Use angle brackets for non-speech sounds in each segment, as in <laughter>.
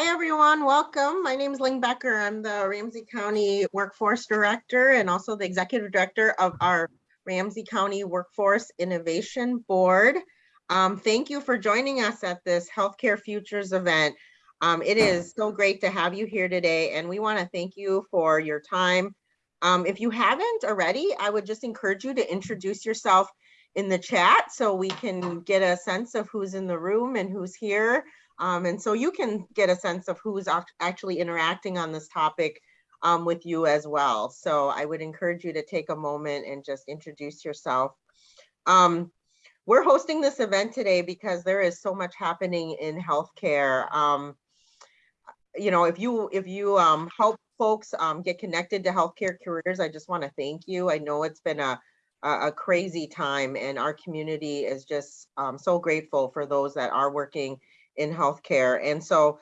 Hi, everyone. Welcome. My name is Ling Becker. I'm the Ramsey County Workforce Director and also the Executive Director of our Ramsey County Workforce Innovation Board. Um, thank you for joining us at this Healthcare Futures event. Um, it is so great to have you here today, and we want to thank you for your time. Um, if you haven't already, I would just encourage you to introduce yourself in the chat so we can get a sense of who's in the room and who's here. Um, and so you can get a sense of who's actually interacting on this topic um, with you as well. So I would encourage you to take a moment and just introduce yourself. Um, we're hosting this event today because there is so much happening in healthcare. Um, you know, if you if you um, help folks um, get connected to healthcare careers, I just want to thank you. I know it's been a a crazy time and our community is just um, so grateful for those that are working in healthcare. And so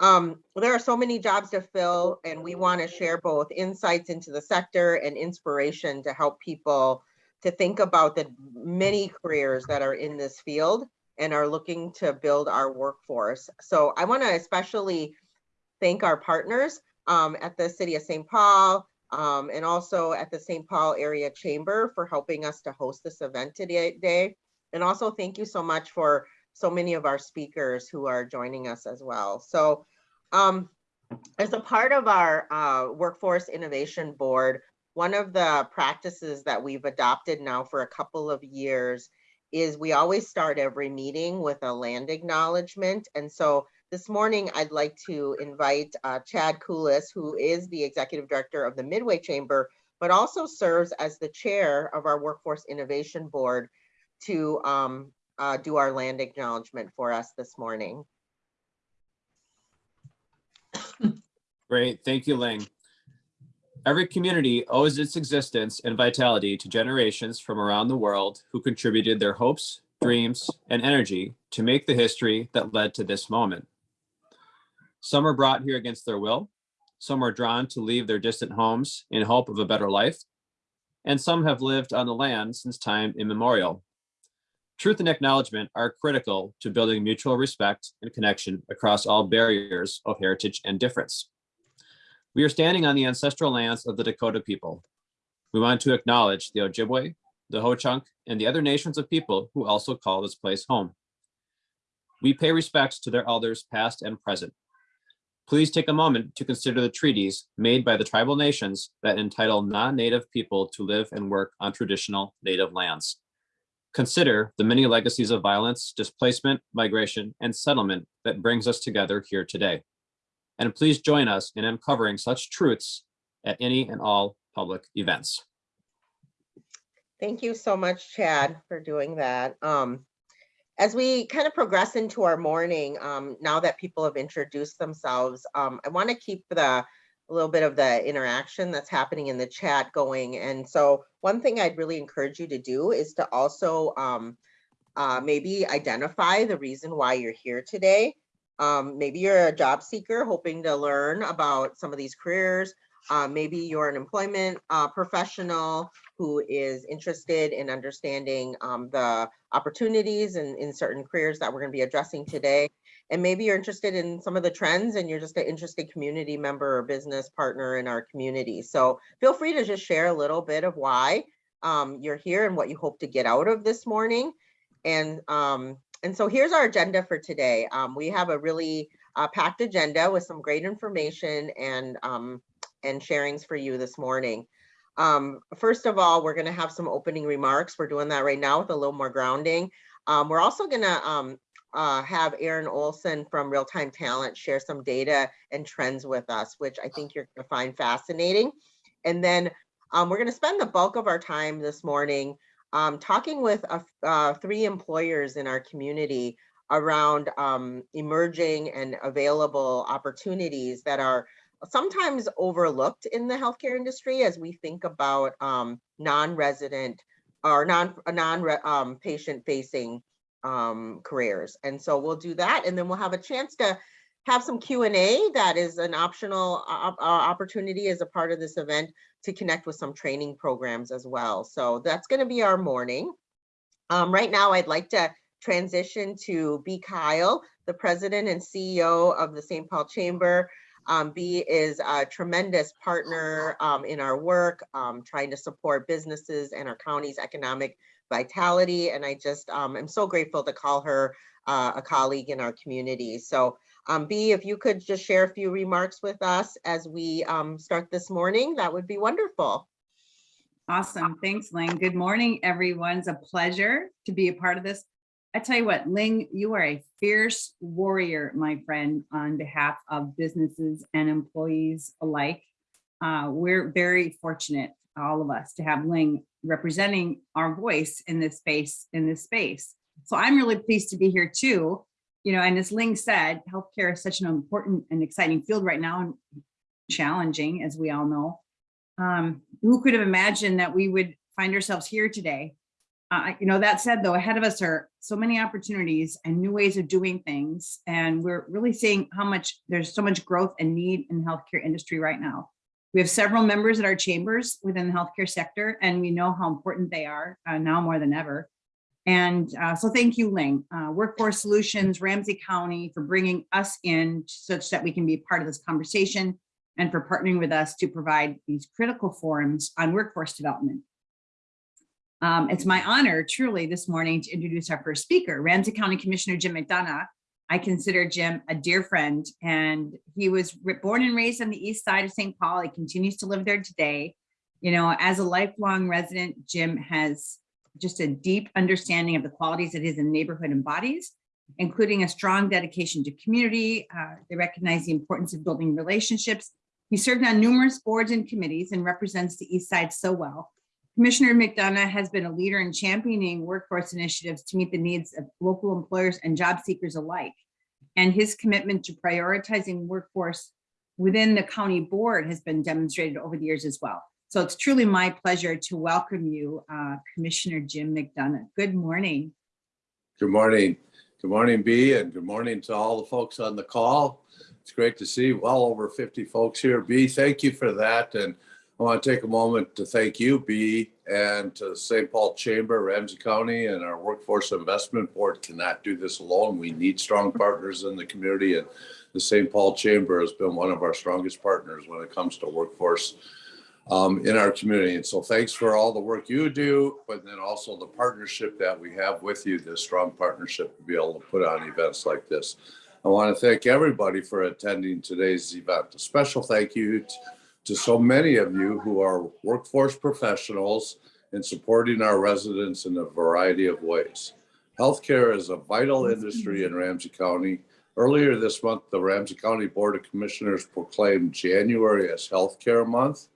um, there are so many jobs to fill and we want to share both insights into the sector and inspiration to help people to think about the many careers that are in this field and are looking to build our workforce. So I want to especially thank our partners um, at the City of St. Paul um, and also at the St. Paul Area Chamber for helping us to host this event today. And also thank you so much for so many of our speakers who are joining us as well. So um, as a part of our uh, Workforce Innovation Board, one of the practices that we've adopted now for a couple of years is we always start every meeting with a land acknowledgement. And so this morning, I'd like to invite uh, Chad Kulas, who is the Executive Director of the Midway Chamber, but also serves as the chair of our Workforce Innovation Board to um, uh, do our land acknowledgement for us this morning. Great, thank you, Ling. Every community owes its existence and vitality to generations from around the world who contributed their hopes, dreams, and energy to make the history that led to this moment. Some are brought here against their will, some are drawn to leave their distant homes in hope of a better life, and some have lived on the land since time immemorial. Truth and acknowledgement are critical to building mutual respect and connection across all barriers of heritage and difference. We are standing on the ancestral lands of the Dakota people. We want to acknowledge the Ojibwe, the Ho-Chunk, and the other nations of people who also call this place home. We pay respects to their elders past and present. Please take a moment to consider the treaties made by the tribal nations that entitle non-native people to live and work on traditional native lands. Consider the many legacies of violence, displacement, migration, and settlement that brings us together here today. And please join us in uncovering such truths at any and all public events. Thank you so much, Chad, for doing that. Um, as we kind of progress into our morning, um, now that people have introduced themselves, um, I want to keep the a little bit of the interaction that's happening in the chat going. And so one thing I'd really encourage you to do is to also um, uh, maybe identify the reason why you're here today. Um, maybe you're a job seeker hoping to learn about some of these careers. Uh, maybe you're an employment uh, professional who is interested in understanding um, the opportunities and in certain careers that we're going to be addressing today. And maybe you're interested in some of the trends and you're just an interested community member or business partner in our community. So feel free to just share a little bit of why um, you're here and what you hope to get out of this morning. And, um, and so here's our agenda for today. Um, we have a really uh, packed agenda with some great information and, um, and sharings for you this morning. Um, first of all, we're going to have some opening remarks. We're doing that right now with a little more grounding. Um, we're also going to um, uh, have Aaron Olson from Real Time Talent share some data and trends with us, which I think you're going to find fascinating. And then um, we're going to spend the bulk of our time this morning um, talking with uh, three employers in our community around um, emerging and available opportunities that are sometimes overlooked in the healthcare industry as we think about um, non-resident or non non um, patient facing um, careers. And so we'll do that, and then we'll have a chance to have some Q&A that is an optional uh, uh, opportunity as a part of this event to connect with some training programs as well. So that's going to be our morning. Um, right now, I'd like to transition to B Kyle, the president and CEO of the St. Paul Chamber. Um, B is a tremendous partner um, in our work, um, trying to support businesses and our county's economic vitality. And I just um, am so grateful to call her uh, a colleague in our community. So um, B, if you could just share a few remarks with us as we um, start this morning, that would be wonderful. Awesome. Thanks, Ling. Good morning, everyone. It's a pleasure to be a part of this. I tell you what, Ling, you are a fierce warrior, my friend, on behalf of businesses and employees alike. Uh, we're very fortunate, all of us, to have Ling representing our voice in this space, in this space. So I'm really pleased to be here too. You know, and as Ling said, healthcare is such an important and exciting field right now and challenging, as we all know. Um, who could have imagined that we would find ourselves here today? Uh, you know, that said, though, ahead of us are so many opportunities and new ways of doing things. And we're really seeing how much there's so much growth and need in the healthcare industry right now. We have several members at our chambers within the healthcare sector, and we know how important they are uh, now more than ever. And uh, so thank you, Ling, uh, Workforce Solutions, Ramsey County for bringing us in such that we can be part of this conversation and for partnering with us to provide these critical forums on workforce development. Um, it's my honor truly this morning to introduce our first speaker, Ramsey County Commissioner Jim McDonough. I consider Jim a dear friend and he was born and raised on the east side of St. Paul. He continues to live there today. You know, as a lifelong resident, Jim has just a deep understanding of the qualities that his neighborhood embodies, including a strong dedication to community. Uh, they recognize the importance of building relationships. He served on numerous boards and committees and represents the East Side so well. Commissioner McDonough has been a leader in championing workforce initiatives to meet the needs of local employers and job seekers alike. And his commitment to prioritizing workforce within the county board has been demonstrated over the years as well. So it's truly my pleasure to welcome you, uh, Commissioner Jim McDonough. Good morning. Good morning. Good morning, B, and good morning to all the folks on the call. It's great to see well over 50 folks here. B, thank you for that. And I want to take a moment to thank you, B, and to St. Paul Chamber, Ramsey County, and our Workforce Investment Board cannot do this alone. We need strong partners in the community, and the St. Paul Chamber has been one of our strongest partners when it comes to workforce um, in our community. And so thanks for all the work you do, but then also the partnership that we have with you, this strong partnership to be able to put on events like this. I want to thank everybody for attending today's event. A special thank you to, so many of you who are workforce professionals and supporting our residents in a variety of ways. Healthcare is a vital industry in Ramsey County. Earlier this month, the Ramsey County Board of Commissioners proclaimed January as Healthcare Month.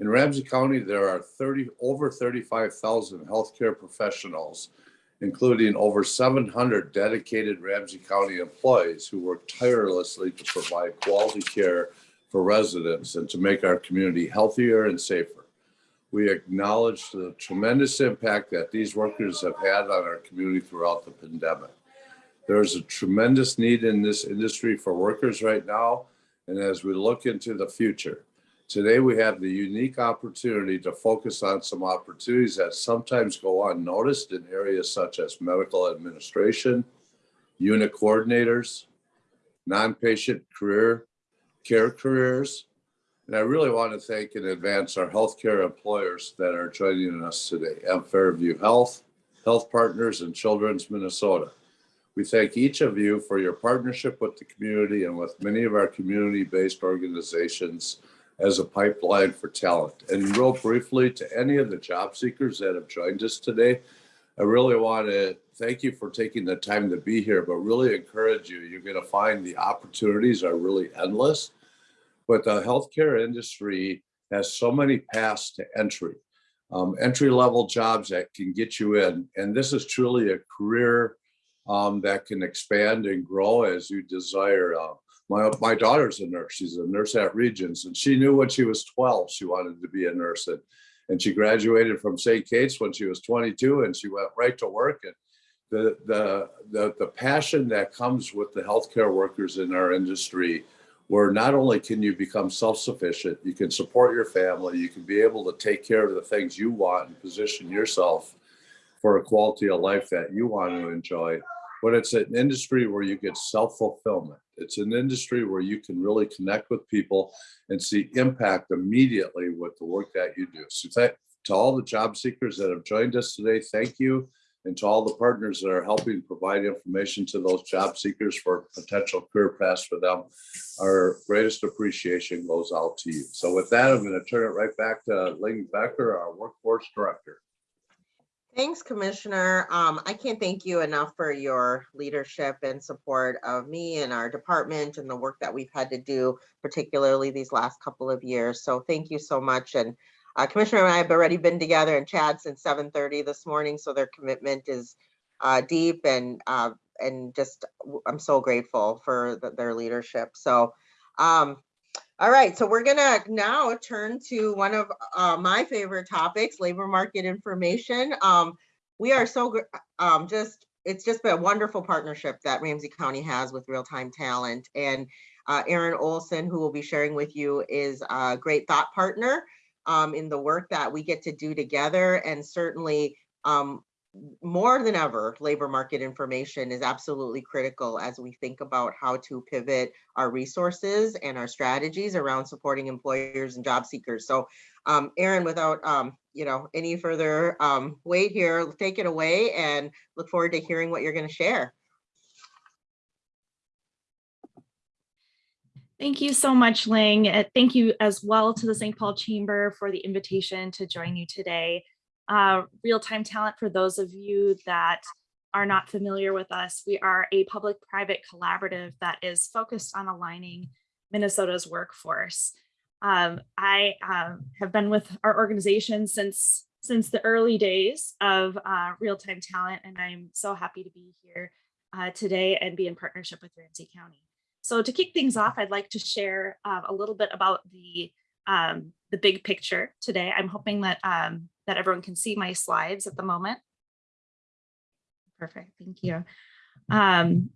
In Ramsey County, there are 30 over 35,000 healthcare professionals, including over 700 dedicated Ramsey County employees who work tirelessly to provide quality care for residents and to make our community healthier and safer. We acknowledge the tremendous impact that these workers have had on our community throughout the pandemic. There is a tremendous need in this industry for workers right now. And as we look into the future, Today, we have the unique opportunity to focus on some opportunities that sometimes go unnoticed in areas such as medical administration, unit coordinators, non-patient career care careers. And I really want to thank in advance our healthcare employers that are joining us today, M Fairview Health, Health Partners, and Children's Minnesota. We thank each of you for your partnership with the community and with many of our community-based organizations as a pipeline for talent. And real briefly to any of the job seekers that have joined us today, I really want to thank you for taking the time to be here, but really encourage you. You're going to find the opportunities are really endless, but the healthcare industry has so many paths to entry, um, entry level jobs that can get you in. And this is truly a career um, that can expand and grow as you desire. Uh, my, my daughter's a nurse. She's a nurse at Regions and she knew when she was 12, she wanted to be a nurse. And, and she graduated from St. Kate's when she was 22 and she went right to work. And the, the, the, the passion that comes with the healthcare workers in our industry, where not only can you become self-sufficient, you can support your family, you can be able to take care of the things you want and position yourself for a quality of life that you want to enjoy. But it's an industry where you get self-fulfillment. It's an industry where you can really connect with people and see impact immediately with the work that you do. So to all the job seekers that have joined us today, thank you. And to all the partners that are helping provide information to those job seekers for potential career paths for them, our greatest appreciation goes out to you. So with that, I'm going to turn it right back to Ling Becker, our workforce director. Thanks, Commissioner. Um, I can't thank you enough for your leadership and support of me and our department and the work that we've had to do, particularly these last couple of years. So thank you so much. And uh, Commissioner and I have already been together and chat since seven thirty this morning, so their commitment is uh, deep and uh, and just I'm so grateful for the- their leadership. So, um, all right, so we're gonna now turn to one of uh, my favorite topics, labor market information. Um, we are so um, just it's just been a wonderful partnership that Ramsey County has with Real Time Talent and uh, Aaron Olson, who will be sharing with you, is a great thought partner um, in the work that we get to do together. And certainly, um, more than ever, labor market information is absolutely critical as we think about how to pivot our resources and our strategies around supporting employers and job seekers. So, um, Aaron, without um, you know any further um, wait here, take it away and look forward to hearing what you're going to share. Thank you so much, Ling. Uh, Thank you as well to the St. Paul Chamber for the invitation to join you today. Uh, Real-time talent, for those of you that are not familiar with us, we are a public-private collaborative that is focused on aligning Minnesota's workforce. Um, I um, have been with our organization since since the early days of uh, Real-time Talent, and I'm so happy to be here uh, today and be in partnership with Ramsey County. So to kick things off, I'd like to share uh, a little bit about the um, the big picture today. I'm hoping that um, that everyone can see my slides at the moment. Perfect, thank you. Um,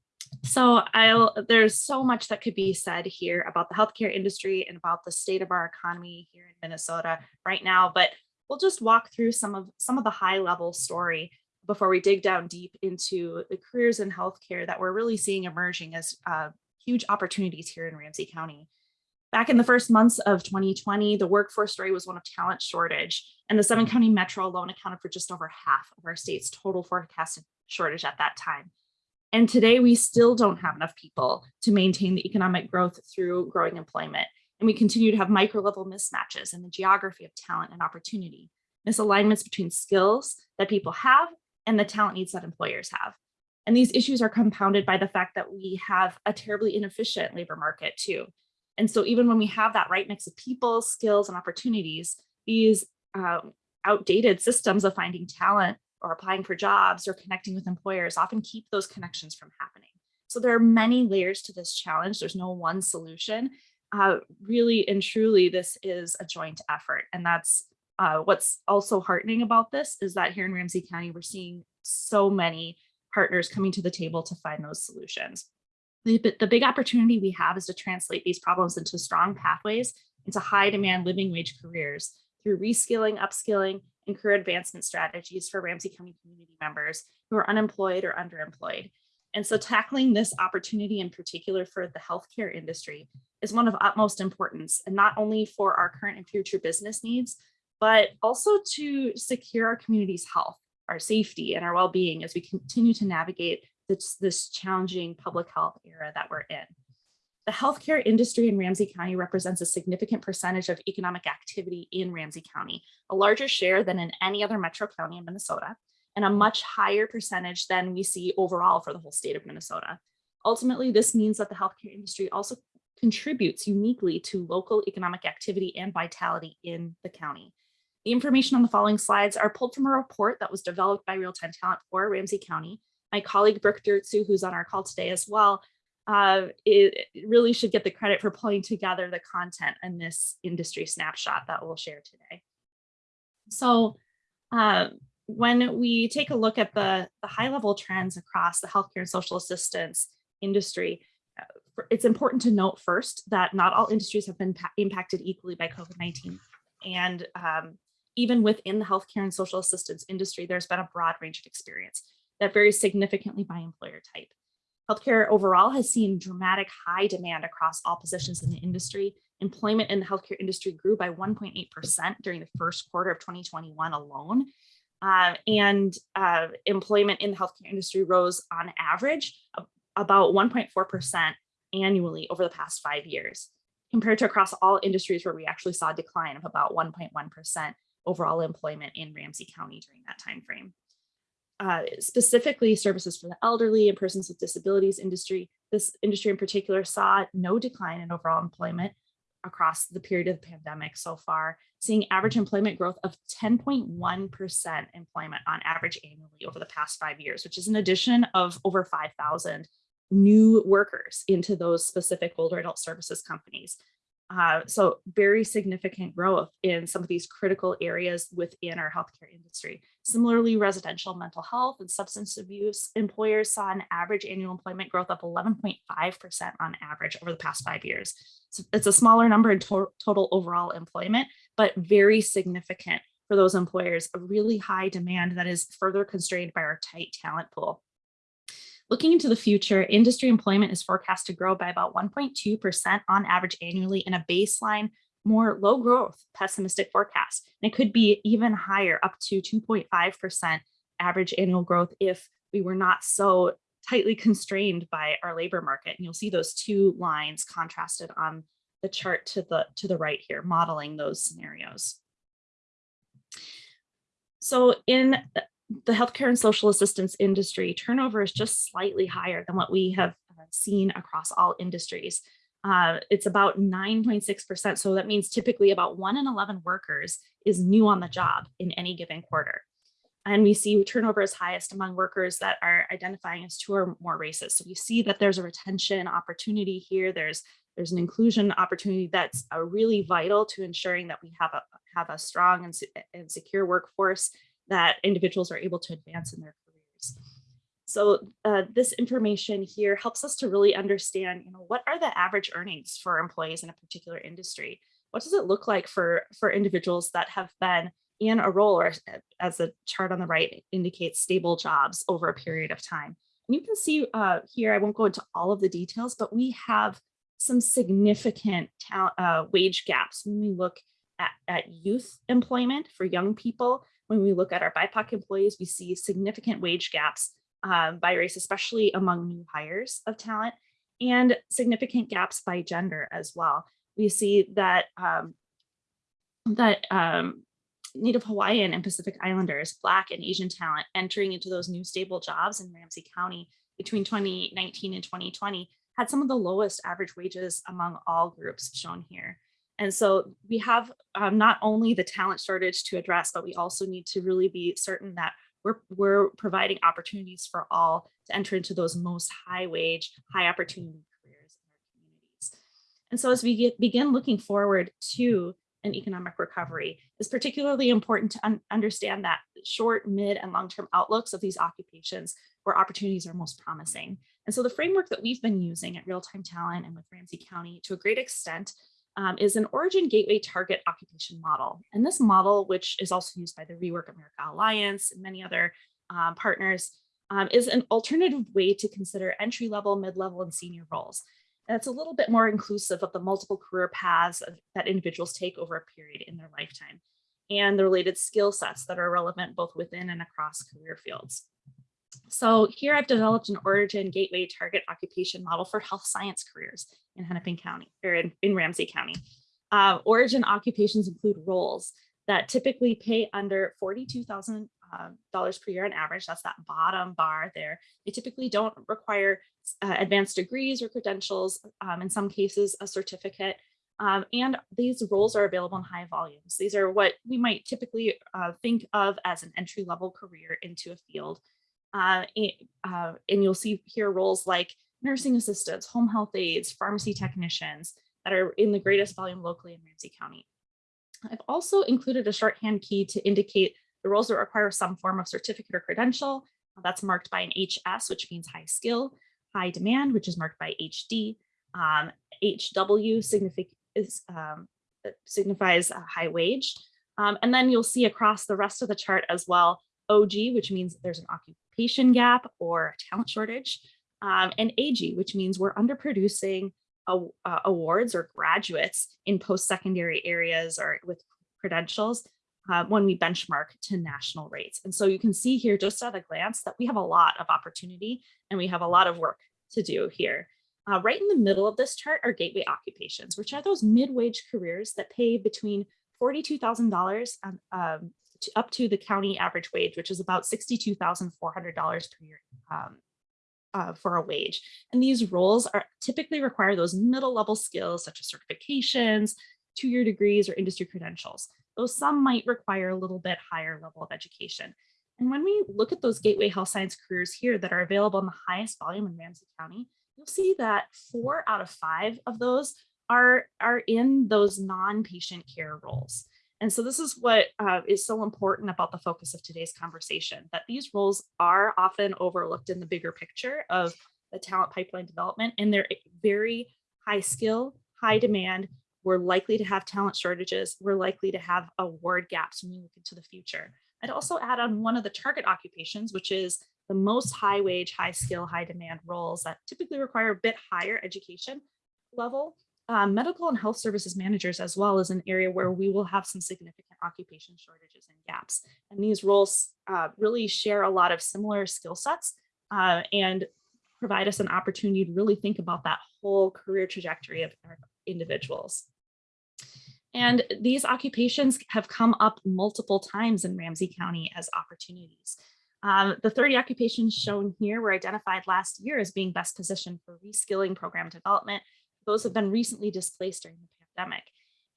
so I'll there's so much that could be said here about the healthcare industry and about the state of our economy here in Minnesota right now, but we'll just walk through some of some of the high level story before we dig down deep into the careers in healthcare that we're really seeing emerging as uh, huge opportunities here in Ramsey County. Back in the first months of 2020, the workforce story was one of talent shortage, and the seven mm-hmm. county metro alone accounted for just over half of our state's total forecasted shortage at that time. And today we still don't have enough people to maintain the economic growth through growing employment. And we continue to have micro level mismatches in the geography of talent and opportunity, misalignments between skills that people have and the talent needs that employers have. And these issues are compounded by the fact that we have a terribly inefficient labor market too. And so even when we have that right mix of people, skills, and opportunities, these um, outdated systems of finding talent or applying for jobs or connecting with employers often keep those connections from happening. So there are many layers to this challenge. There's no one solution. Uh, really and truly, this is a joint effort. And that's uh, what's also heartening about this is that here in Ramsey County, we're seeing so many partners coming to the table to find those solutions. The, the big opportunity we have is to translate these problems into strong pathways into high demand living wage careers through reskilling, upskilling, and career advancement strategies for Ramsey County community members who are unemployed or underemployed. And so tackling this opportunity in particular for the healthcare industry is one of utmost importance, and not only for our current and future business needs, but also to secure our community's health, our safety, and our well-being as we continue to navigate this, this challenging public health era that we're in. The healthcare industry in Ramsey County represents a significant percentage of economic activity in Ramsey County, a larger share than in any other metro county in Minnesota, and a much higher percentage than we see overall for the whole state of Minnesota. Ultimately, this means that the healthcare industry also contributes uniquely to local economic activity and vitality in the county. The information on the following slides are pulled from a report that was developed by Real Time Talent for Ramsey County. My colleague Brooke Dirtsu, who's on our call today as well, uh, it, it really should get the credit for pulling together the content in this industry snapshot that we'll share today. So uh, when we take a look at the, the high level trends across the healthcare and social assistance industry, uh, it's important to note first that not all industries have been impacted equally by COVID-19. And um, even within the healthcare and social assistance industry, there's been a broad range of experience that varies significantly by employer type. Healthcare overall has seen dramatic high demand across all positions in the industry. Employment in the healthcare industry grew by 1.8% during the first quarter of 2021 alone. Uh, and uh, employment in the healthcare industry rose on average about 1.4% annually over the past five years, compared to across all industries where we actually saw a decline of about 1.1% overall employment in Ramsey County during that time frame. Uh, specifically services for the elderly and persons with disabilities industry. This industry in particular saw no decline in overall employment across the period of the pandemic so far, seeing average employment growth of 10.1% employment on average annually over the past five years, which is an addition of over 5,000 new workers into those specific older adult services companies. Uh, so very significant growth in some of these critical areas within our healthcare industry. Similarly, residential mental health and substance abuse employers saw an average annual employment growth of 11.5% on average over the past five years. So it's a smaller number in to total overall employment, but very significant for those employers, a really high demand that is further constrained by our tight talent pool. Looking into the future, industry employment is forecast to grow by about 1.2% on average annually in a baseline, more low growth pessimistic forecast. And it could be even higher, up to 2.5% average annual growth if we were not so tightly constrained by our labor market. And you'll see those two lines contrasted on the chart to the, to the right here, modeling those scenarios. So in the healthcare and social assistance industry, turnover is just slightly higher than what we have uh, seen across all industries. Uh, it's about 9.6%. So that means typically about one in 11 workers is new on the job in any given quarter. And we see turnover is highest among workers that are identifying as two or more races. So we see that there's a retention opportunity here. There's there's an inclusion opportunity that's uh, really vital to ensuring that we have a have a strong and, and secure workforce that individuals are able to advance in their careers. So uh, this information here helps us to really understand, you know, what are the average earnings for employees in a particular industry? What does it look like for, for individuals that have been in a role or as the chart on the right indicates stable jobs over a period of time. And you can see uh, here, I won't go into all of the details, but we have some significant uh, wage gaps when we look at, at youth employment for young people when we look at our BIPOC employees, we see significant wage gaps um, by race, especially among new hires of talent, and significant gaps by gender as well. We see that um, that um, Native Hawaiian and Pacific Islanders, Black and Asian talent entering into those new stable jobs in Ramsey County between 2019 and 2020 had some of the lowest average wages among all groups shown here. And so we have um, not only the talent shortage to address, but we also need to really be certain that we're, we're providing opportunities for all to enter into those most high wage, high opportunity careers in our communities. And so as we get, begin looking forward to an economic recovery, it's particularly important to un understand that short, mid, and long-term outlooks of these occupations where opportunities are most promising. And so the framework that we've been using at Real Time Talent and with Ramsey County to a great extent um, is an origin gateway target occupation model. And this model, which is also used by the Rework America Alliance and many other um, partners, um, is an alternative way to consider entry level, mid level, and senior roles. And it's a little bit more inclusive of the multiple career paths of, that individuals take over a period in their lifetime and the related skill sets that are relevant both within and across career fields. So here I've developed an origin gateway target occupation model for health science careers in Hennepin County or in, in Ramsey County. Uh, origin occupations include roles that typically pay under $42,000 uh, per year on average. That's that bottom bar there. They typically don't require uh, advanced degrees or credentials, um, in some cases a certificate. Um, and these roles are available in high volumes. These are what we might typically uh, think of as an entry level career into a field. Uh, and, uh, and you'll see here roles like nursing assistants, home health aides, pharmacy technicians that are in the greatest volume locally in Ramsey County. I've also included a shorthand key to indicate the roles that require some form of certificate or credential. That's marked by an HS, which means high skill, high demand, which is marked by HD. Um, HW is, um, signifies a high wage. Um, and then you'll see across the rest of the chart as well, OG, which means there's an occupation gap or talent shortage, um, and AG, which means we're underproducing uh, awards or graduates in post-secondary areas or with credentials uh, when we benchmark to national rates. And so you can see here just at a glance that we have a lot of opportunity and we have a lot of work to do here. Uh, right in the middle of this chart are gateway occupations, which are those mid-wage careers that pay between $42,000 um, um, to up to the county average wage, which is about $62,400 per year um, uh, for a wage. And these roles are typically require those middle level skills such as certifications, two-year degrees or industry credentials, though some might require a little bit higher level of education. And when we look at those gateway health science careers here that are available in the highest volume in Ramsey County, you'll see that four out of five of those are, are in those non-patient care roles. And so this is what uh, is so important about the focus of today's conversation, that these roles are often overlooked in the bigger picture of the talent pipeline development, and they're very high skill, high demand. We're likely to have talent shortages. We're likely to have award gaps when we look into the future. I'd also add on one of the target occupations, which is the most high wage, high skill, high demand roles that typically require a bit higher education level um, medical and health services managers as well is an area where we will have some significant occupation shortages and gaps. And these roles uh, really share a lot of similar skill sets uh, and provide us an opportunity to really think about that whole career trajectory of individuals. And these occupations have come up multiple times in Ramsey County as opportunities. Um, the 30 occupations shown here were identified last year as being best positioned for reskilling program development those have been recently displaced during the pandemic.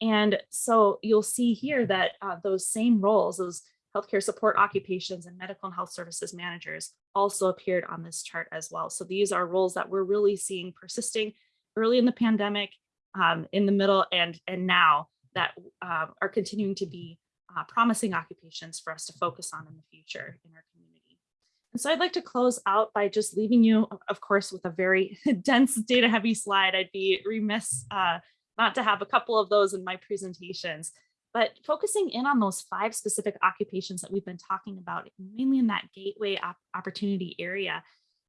And so you'll see here that uh, those same roles, those healthcare support occupations and medical and health services managers also appeared on this chart as well. So these are roles that we're really seeing persisting early in the pandemic, um, in the middle, and, and now that uh, are continuing to be uh, promising occupations for us to focus on in the future in our community. And so I'd like to close out by just leaving you, of course, with a very <laughs> dense data heavy slide. I'd be remiss uh, not to have a couple of those in my presentations, but focusing in on those five specific occupations that we've been talking about, mainly in that gateway op opportunity area,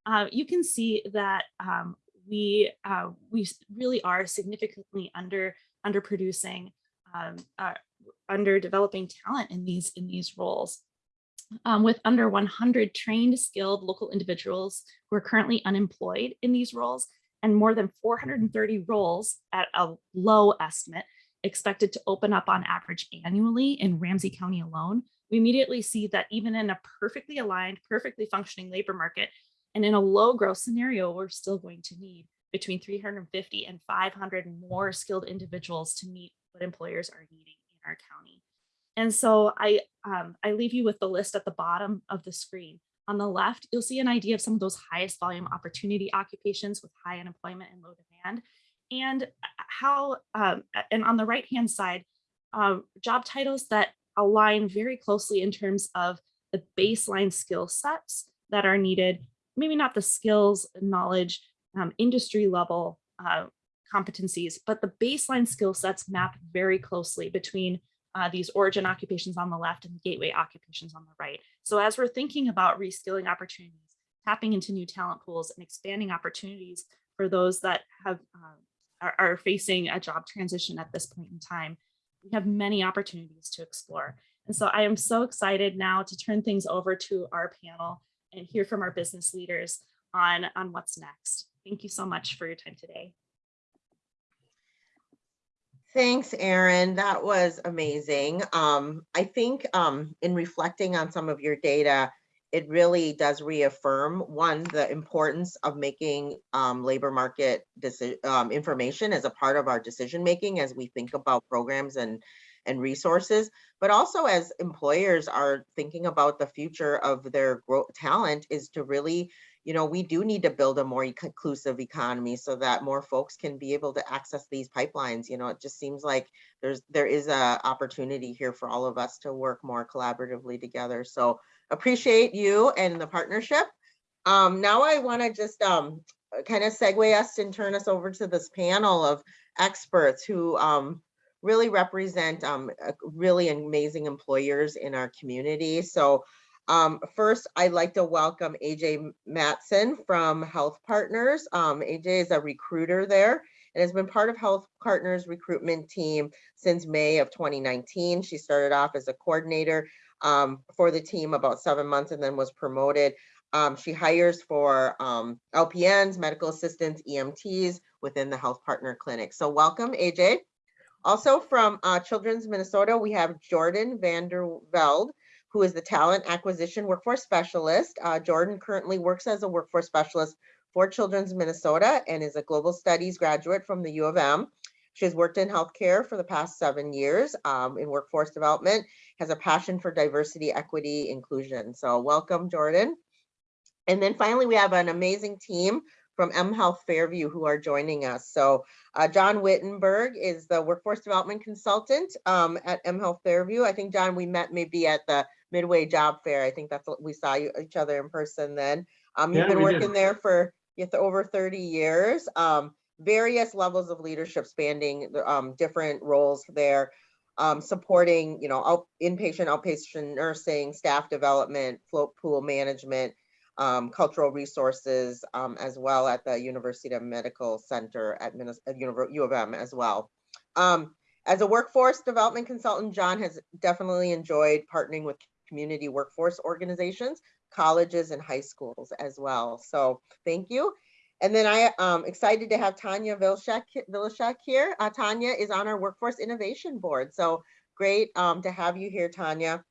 uh, you can see that um, we uh, we really are significantly under underproducing, um, uh, under developing talent in these in these roles um, with under 100 trained, skilled local individuals who are currently unemployed in these roles and more than 430 roles at a low estimate expected to open up on average annually in Ramsey County alone, we immediately see that even in a perfectly aligned, perfectly functioning labor market, and in a low growth scenario, we're still going to need between 350 and 500 more skilled individuals to meet what employers are needing in our county. And so I, um, I leave you with the list at the bottom of the screen. On the left, you'll see an idea of some of those highest volume opportunity occupations with high unemployment and low demand. And how, um, and on the right hand side, uh, job titles that align very closely in terms of the baseline skill sets that are needed, maybe not the skills, knowledge, um, industry level uh, competencies, but the baseline skill sets map very closely between uh, these origin occupations on the left and the gateway occupations on the right. So as we're thinking about reskilling opportunities, tapping into new talent pools and expanding opportunities for those that have uh, are, are facing a job transition at this point in time, we have many opportunities to explore. And so I am so excited now to turn things over to our panel and hear from our business leaders on, on what's next. Thank you so much for your time today. Thanks, Erin. That was amazing. Um, I think um, in reflecting on some of your data, it really does reaffirm one, the importance of making um, labor market um, information as a part of our decision making as we think about programs and and resources, but also as employers are thinking about the future of their talent is to really you know, we do need to build a more inclusive economy so that more folks can be able to access these pipelines. You know, it just seems like there's there is a opportunity here for all of us to work more collaboratively together. So appreciate you and the partnership. Um, now I want to just um, kind of segue us and turn us over to this panel of experts who um, really represent um, really amazing employers in our community. So um, first, I'd like to welcome AJ Matson from Health Partners. Um, AJ is a recruiter there and has been part of Health Partners recruitment team since May of 2019. She started off as a coordinator um, for the team about seven months and then was promoted. Um, she hires for um, LPNs, medical assistants, EMTs within the Health Partner Clinic. So welcome, AJ. Also from uh, Children's Minnesota, we have Jordan Vanderveld, who is the Talent Acquisition Workforce Specialist. Uh, Jordan currently works as a workforce specialist for Children's Minnesota and is a global studies graduate from the U of M. She has worked in healthcare for the past seven years um, in workforce development, has a passion for diversity, equity, inclusion. So welcome, Jordan. And then finally, we have an amazing team from M Health Fairview who are joining us. So uh, John Wittenberg is the workforce development consultant um, at M Health Fairview. I think, John, we met maybe at the Midway Job Fair. I think that's what we saw you, each other in person then. Um, you've Yeah, been we did. working there for over 30 years. Um, various levels of leadership spanning um, different roles there. Um, supporting, you know, out, inpatient, outpatient nursing, staff development, float pool management, um, cultural resources, um, as well at the University of Medical Center at Minnes- at U of M as well. Um, as a workforce development consultant, John has definitely enjoyed partnering with community workforce organizations, colleges and high schools as well. So thank you. And then I am excited to have Tanya Vilshak here. Uh, Tanya is on our Workforce Innovation Board. So great um, to have you here, Tanya.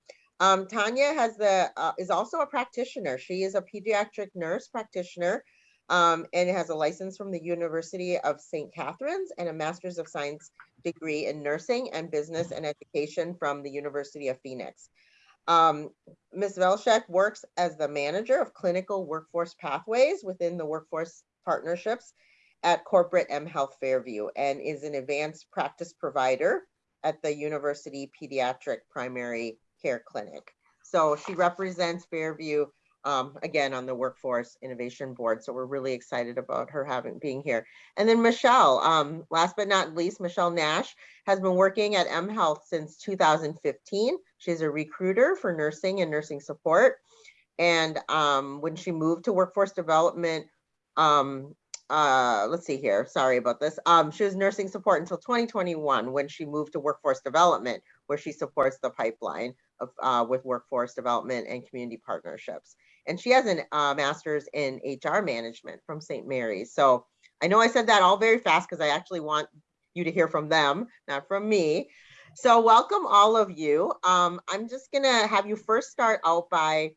Um, Tanya has the uh, is also a practitioner. She is a pediatric nurse practitioner um, and has a license from the University of St. Catherine's and a Master's of Science degree in nursing and business and education from the University of Phoenix. Um, Ms. Velshek works as the manager of clinical workforce pathways within the workforce partnerships at corporate M Health Fairview and is an advanced practice provider at the University Pediatric Primary Care Clinic. So she represents Fairview um, again on the Workforce Innovation Board. So we're really excited about her having being here. And then Michelle, um, last but not least, Michelle Nash has been working at M Health since 2015. She's a recruiter for nursing and nursing support. And um, when she moved to workforce development, um, uh, let's see here, sorry about this. Um, she was nursing support until 2021 when she moved to workforce development, where she supports the pipeline uh, with workforce development and community partnerships. And she has a uh, master's in HR management from St. Mary's. So I know I said that all very fast because I actually want you to hear from them, not from me. So welcome all of you. Um, I'm just gonna have you first start out by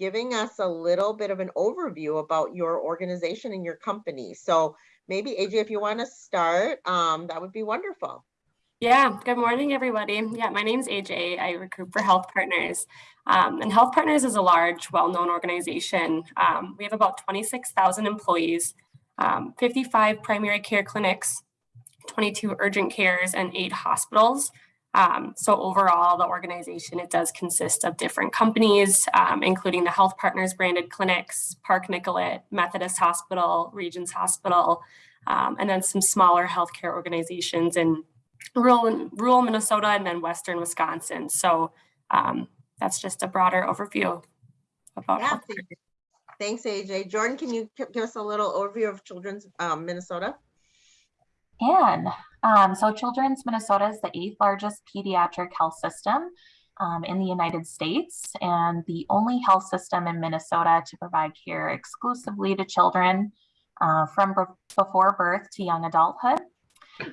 giving us a little bit of an overview about your organization and your company. So maybe AJ, if you want to start, um, that would be wonderful. Yeah, good morning, everybody. Yeah, my name's AJ. I recruit for Health Partners. Um, and Health Partners is a large, well known organization. Um, we have about 26,000 employees, um, 55 primary care clinics, 22 urgent cares, and eight hospitals. Um, so overall, the organization, it does consist of different companies, um, including the Health Partners branded clinics, Park Nicollet, Methodist Hospital, Regions Hospital, um, and then some smaller healthcare organizations in rural, rural Minnesota and then Western Wisconsin. So um, that's just a broader overview about Yeah, Thanks, AJ. Jordan, can you give us a little overview of Children's um, Minnesota? Can. Um, so Children's Minnesota is the eighth largest pediatric health system um, in the United States and the only health system in Minnesota to provide care exclusively to children uh, from before birth to young adulthood.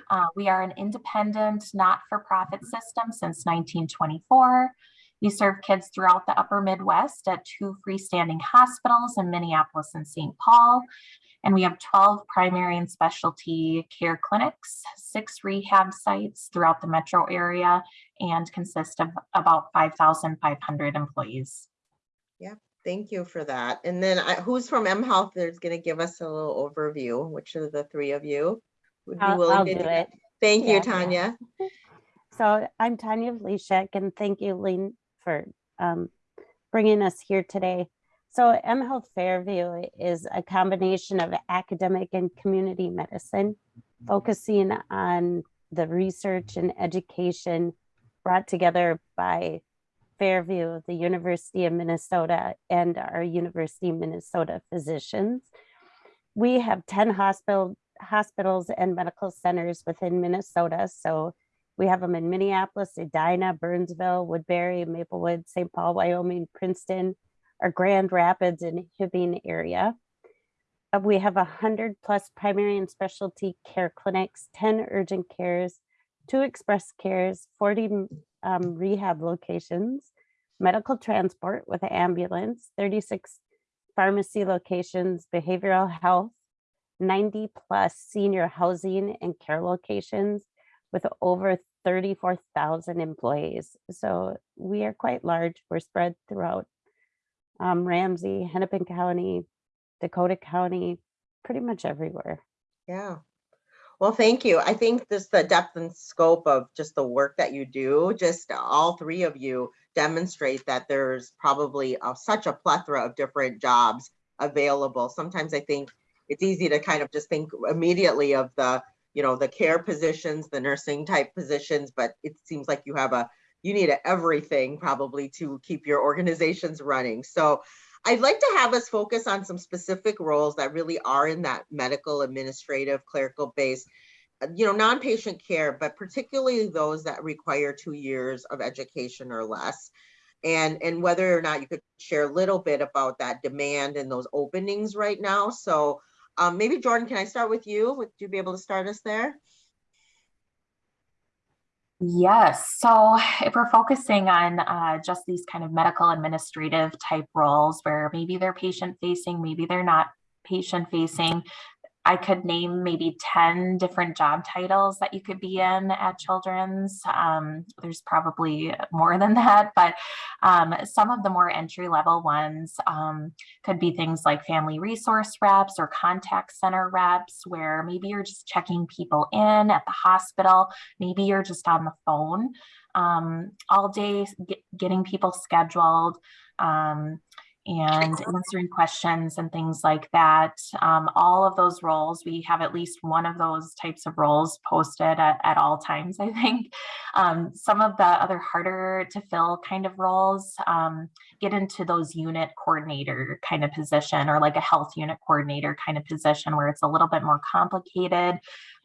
Uh, we are an independent, not-for-profit system since 1924. We serve kids throughout the upper Midwest at two freestanding hospitals in Minneapolis and St. Paul. And we have 12 primary and specialty care clinics, six rehab sites throughout the metro area, and consist of about 5,500 employees. Yeah, thank you for that. And then I- who's from M Health is going to give us a little overview? Which of the three of you would be I'll, willing I'll to do it. Thank you, Yeah. Tanya. So I'm Tanya Vlasic and thank you, Ling, for um, bringing us here today. So M Health Fairview is a combination of academic and community medicine, focusing on the research and education brought together by Fairview, the University of Minnesota, and our University of Minnesota physicians. We have 10 hospital, hospitals and medical centers within Minnesota. So we have them in Minneapolis, Edina, Burnsville, Woodbury, Maplewood, St. Paul, Wyoming, Princeton, our Grand Rapids and Hibbing area. Uh, We have a hundred plus primary and specialty care clinics, 10 urgent cares, two express cares, 40 um, rehab locations, medical transport with an ambulance, 36 pharmacy locations, behavioral health, 90 plus senior housing and care locations with over 34,000 employees. So we are quite large. We're spread throughout um, Ramsey, Hennepin County, Dakota County, pretty much everywhere. Yeah. Well, thank you. I think this, the depth and scope of just the work that you do, just all three of you demonstrate that there's probably a- such a plethora of different jobs available. Sometimes I think it's easy to kind of just think immediately of the, you know, the care positions, the nursing type positions, but it seems like you have a, you need everything probably to keep your organizations running. So I'd like to have us focus on some specific roles that really are in that medical, administrative, clerical base, uh, you know, non-patient care, but particularly those that require two years of education or less. And, and whether or not you could share a little bit about that demand and those openings right now. So um, maybe Jordan, can I start with you? Would you be able to start us there? Yes. So if we're focusing on uh, just these kind of medical administrative type roles where maybe they're patient facing, maybe they're not patient facing, I could name maybe 10 different job titles that you could be in at Children's. Um, there's probably more than that, but um, some of the more entry level ones um, could be things like family resource reps or contact center reps, where maybe you're just checking people in at the hospital maybe you're just on the phone um, all day get, getting people scheduled um, and answering questions and things like that um, all of those roles we have at least one of those types of roles posted at, at all times <laughs> i think um, some of the other harder to fill kind of roles um, get into those unit coordinator kind of position or like a health unit coordinator kind of position where it's a little bit more complicated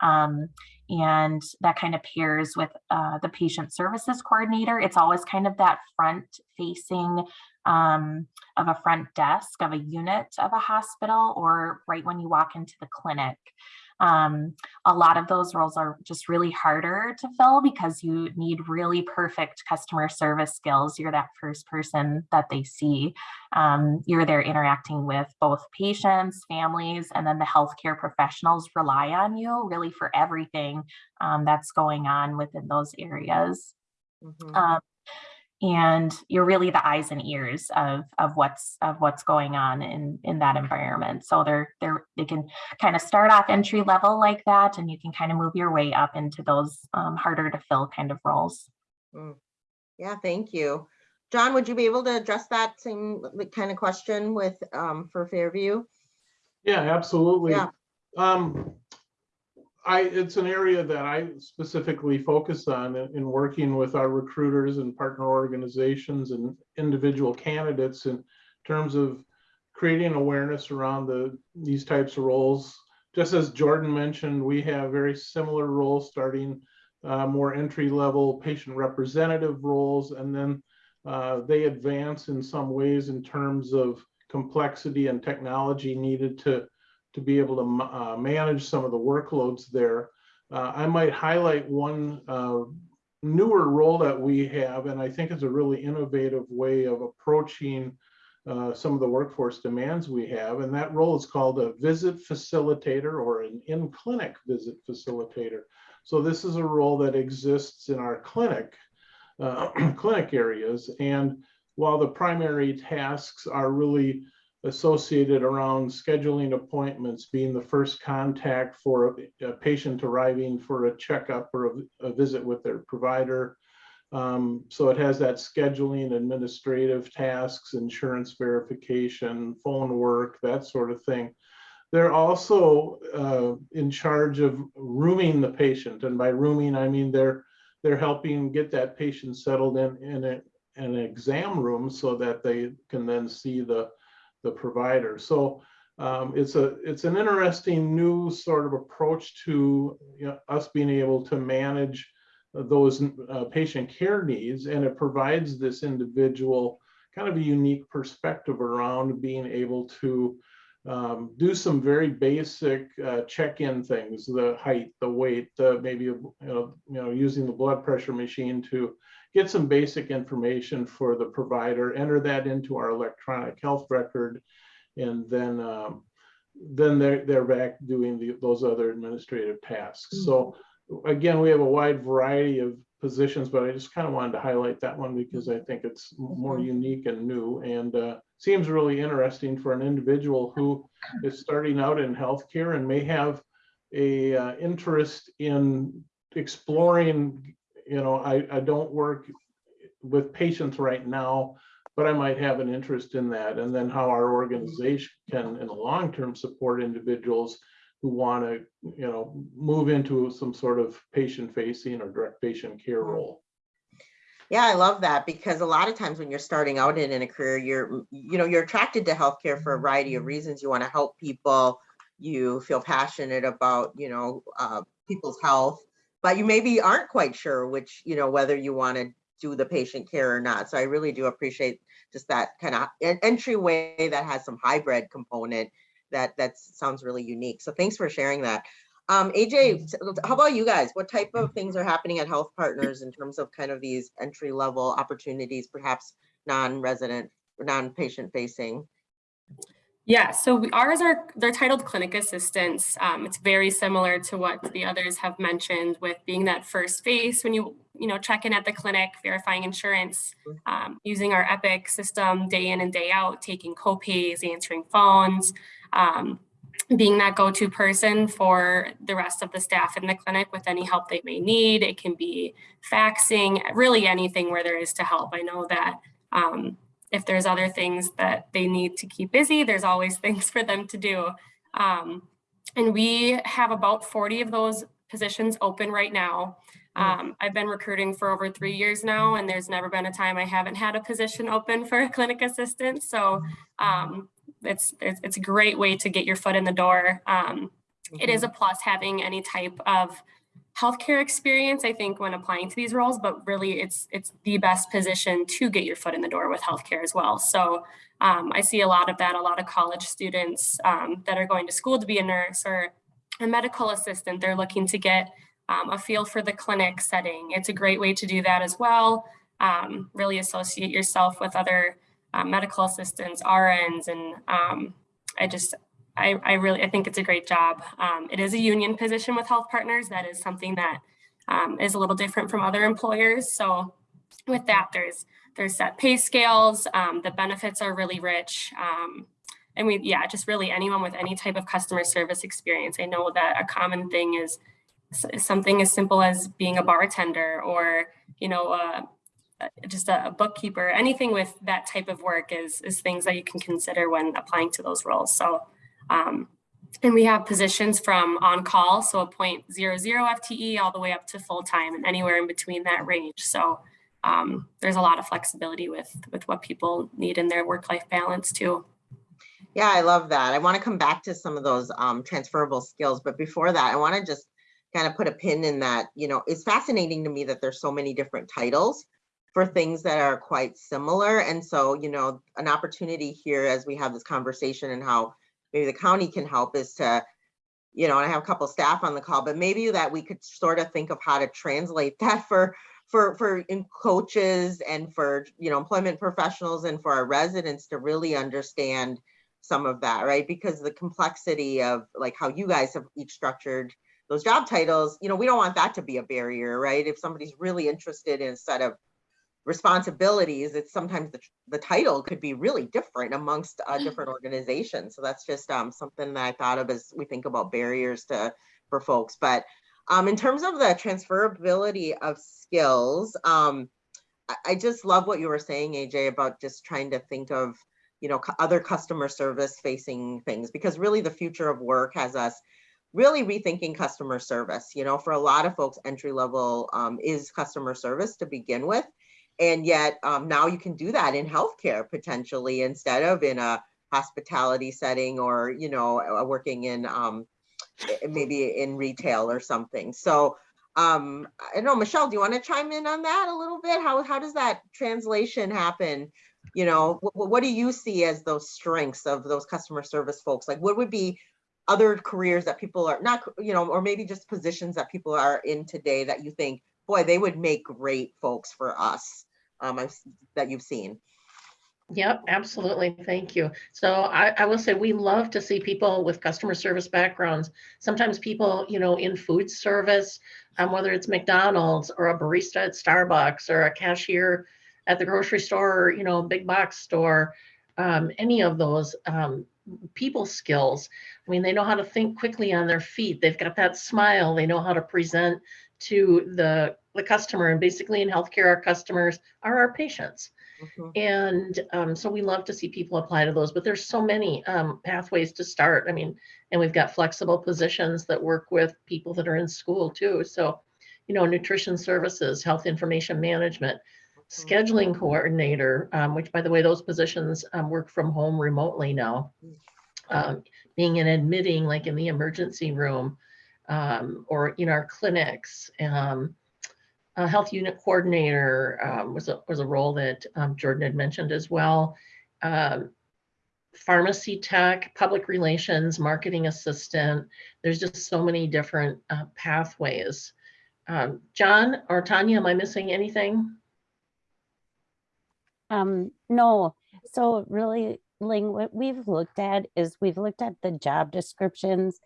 um, and that kind of pairs with uh, the patient services coordinator. It's always kind of that front facing um, of a front desk of a unit of a hospital or right when you walk into the clinic. Um, a lot of those roles are just really harder to fill because you need really perfect customer service skills. You're that first person that they see. Um, you're there interacting with both patients, families, and then the healthcare professionals rely on you really for everything um, that's going on within those areas. Mhm. Um, and you're really the eyes and ears of of what's of what's going on in in that environment so they're they're they can kind of start off entry level like that and you can kind of move your way up into those um, harder to fill kind of roles Yeah, thank you. John, would you be able to address that same kind of question with, um, for Fairview? Yeah, absolutely. Yeah. Um, I, it's an area that I specifically focus on in, in working with our recruiters and partner organizations and individual candidates in terms of creating awareness around the, these types of roles. Just as Jordan mentioned, we have very similar roles starting uh, more entry level patient representative roles, and then uh, they advance in some ways in terms of complexity and technology needed to to be able to uh, manage some of the workloads there. Uh, I might highlight one uh, newer role that we have, and I think it's a really innovative way of approaching uh, some of the workforce demands we have. And that role is called a visit facilitator or an in-clinic visit facilitator. So this is a role that exists in our clinic, uh, <clears throat> clinic areas. And while the primary tasks are really associated around scheduling appointments, being the first contact for a, a patient arriving for a checkup or a, a visit with their provider. Um, so it has that scheduling, administrative tasks, insurance verification, phone work, that sort of thing. They're also uh, in charge of rooming the patient, and by rooming, I mean they're they're helping get that patient settled in in a, an exam room so that they can then see the the provider. So um, it's a it's an interesting new sort of approach to you know, us being able to manage those uh, patient care needs, and it provides this individual kind of a unique perspective around being able to um, do some very basic uh, check-in things, the height, the weight, the maybe you know, you know using the blood pressure machine to get some basic information for the provider, enter that into our electronic health record, and then um, then they're they're back doing the, those other administrative tasks. So again, we have a wide variety of positions, but I just kind of wanted to highlight that one because I think it's more unique and new and uh, seems really interesting for an individual who is starting out in healthcare and may have a uh, interest in exploring, you know, I, I don't work with patients right now, but I might have an interest in that. And then how our organization can, in the long term, support individuals who want to, you know, move into some sort of patient facing or direct patient care role. Yeah, I love that because a lot of times when you're starting out in, in a career, you're, you know, you're attracted to healthcare for a variety of reasons. You want to help people. You feel passionate about, you know, uh, people's health, but you maybe aren't quite sure which, you know, whether you want to do the patient care or not. So I really do appreciate just that kind of entryway that has some hybrid component that that sounds really unique. So thanks for sharing that. Um, AJ, how about you guys? What type of things are happening at Health Partners in terms of kind of these entry level opportunities, perhaps non-resident, non-patient facing? Yeah, so we, ours are they're titled clinic assistants. Um, it's very similar to what the others have mentioned with being that first face when you you know check in at the clinic, verifying insurance, um, using our Epic system day in and day out, taking copays, answering phones, um, being that go-to person for the rest of the staff in the clinic with any help they may need. It can be faxing, really anything where there is to help. I know that um, if there's other things that they need to keep busy, there's always <laughs> things for them to do. Um, and we have about 40 of those positions open right now. Um, I've been recruiting for over three years now, and there's never been a time I haven't had a position open for a clinic assistant. So um, it's, it's, it's a great way to get your foot in the door. Um, it is a plus having any type of healthcare experience, I think, when applying to these roles, but really it's it's the best position to get your foot in the door with healthcare as well. So um, I see a lot of that, a lot of college students um, that are going to school to be a nurse or a medical assistant. They're looking to get um, a feel for the clinic setting. It's a great way to do that as well. Um, really associate yourself with other uh, medical assistants, RNs, and um, I just I, I really I think it's a great job. Um, it is a union position with health partners. That is something that um, is a little different from other employers. So with that, there's there's set pay scales. Um, the benefits are really rich. Um, and we, yeah, just really anyone with any type of customer service experience. I know that a common thing is something as simple as being a bartender or, you know, uh, just a, bookkeeper, anything with that type of work is, is things that you can consider when applying to those roles. So um, and we have positions from on call, so a 0.00 FTE all the way up to full time and anywhere in between that range. So um, there's a lot of flexibility with, with what people need in their work-life balance too. Yeah, I love that. I want to come back to some of those um, transferable skills, but before that, I want to just kind of put a pin in that, you know, it's fascinating to me that there's so many different titles for things that are quite similar. And so, you know, an opportunity here as we have this conversation and how maybe the county can help is to, you know, and I have a couple staff on the call, but maybe that we could sort of think of how to translate <laughs> that for for for in coaches and for you know employment professionals and for our residents to really understand some of that, right? Because the complexity of like how you guys have each structured those job titles, you know, we don't want that to be a barrier, right? If somebody's really interested in a set of responsibilities, it's sometimes the, the title could be really different amongst uh, different organizations. So that's just um, something that I thought of as we think about barriers to for folks. But um, in terms of the transferability of skills, um, I, I just love what you were saying, AJ, about just trying to think of you know, other customer service facing things, because really the future of work has us really rethinking customer service. You know, for a lot of folks, entry level um, is customer service to begin with. And yet um, now you can do that in healthcare potentially instead of in a hospitality setting or, you know, working in um, eh, maybe in retail or something. So um, I know, Michelle, do you want to chime in on that a little bit? How, how does that translation happen? You know, what, what do you see as those strengths of those customer service folks? Like what would be other careers that people are not, you know, or maybe just positions that people are in today that you think, boy, they would make great folks for us um, I've that you've seen? Yep, absolutely. Thank you. So I, I will say we love to see people with customer service backgrounds. Sometimes people, you know, in food service, um, whether it's McDonald's or a barista at Starbucks or a cashier at the grocery store, or, you know, big box store, um, any of those um, people skills. I mean, they know how to think quickly on their feet. They've got that smile. They know how to present to the the customer. And basically, in healthcare, our customers are our patients. Mhm. And um, so we love to see people apply to those, but there's so many um, pathways to start. I mean, and we've got flexible positions that work with people that are in school too. So, you know, nutrition services, health information management, scheduling coordinator, um, which by the way, those positions um, work from home remotely now. Um, being in admitting, like in the emergency room, um, or in our clinics. Um, a health unit coordinator um, was a was a role that um, Jordan had mentioned as well. Um, pharmacy tech, public relations, marketing assistant. There's just so many different uh, pathways. Um, John or Tanya, am I missing anything? Um, no, so really, Ling, what we've looked at is we've looked at the job descriptions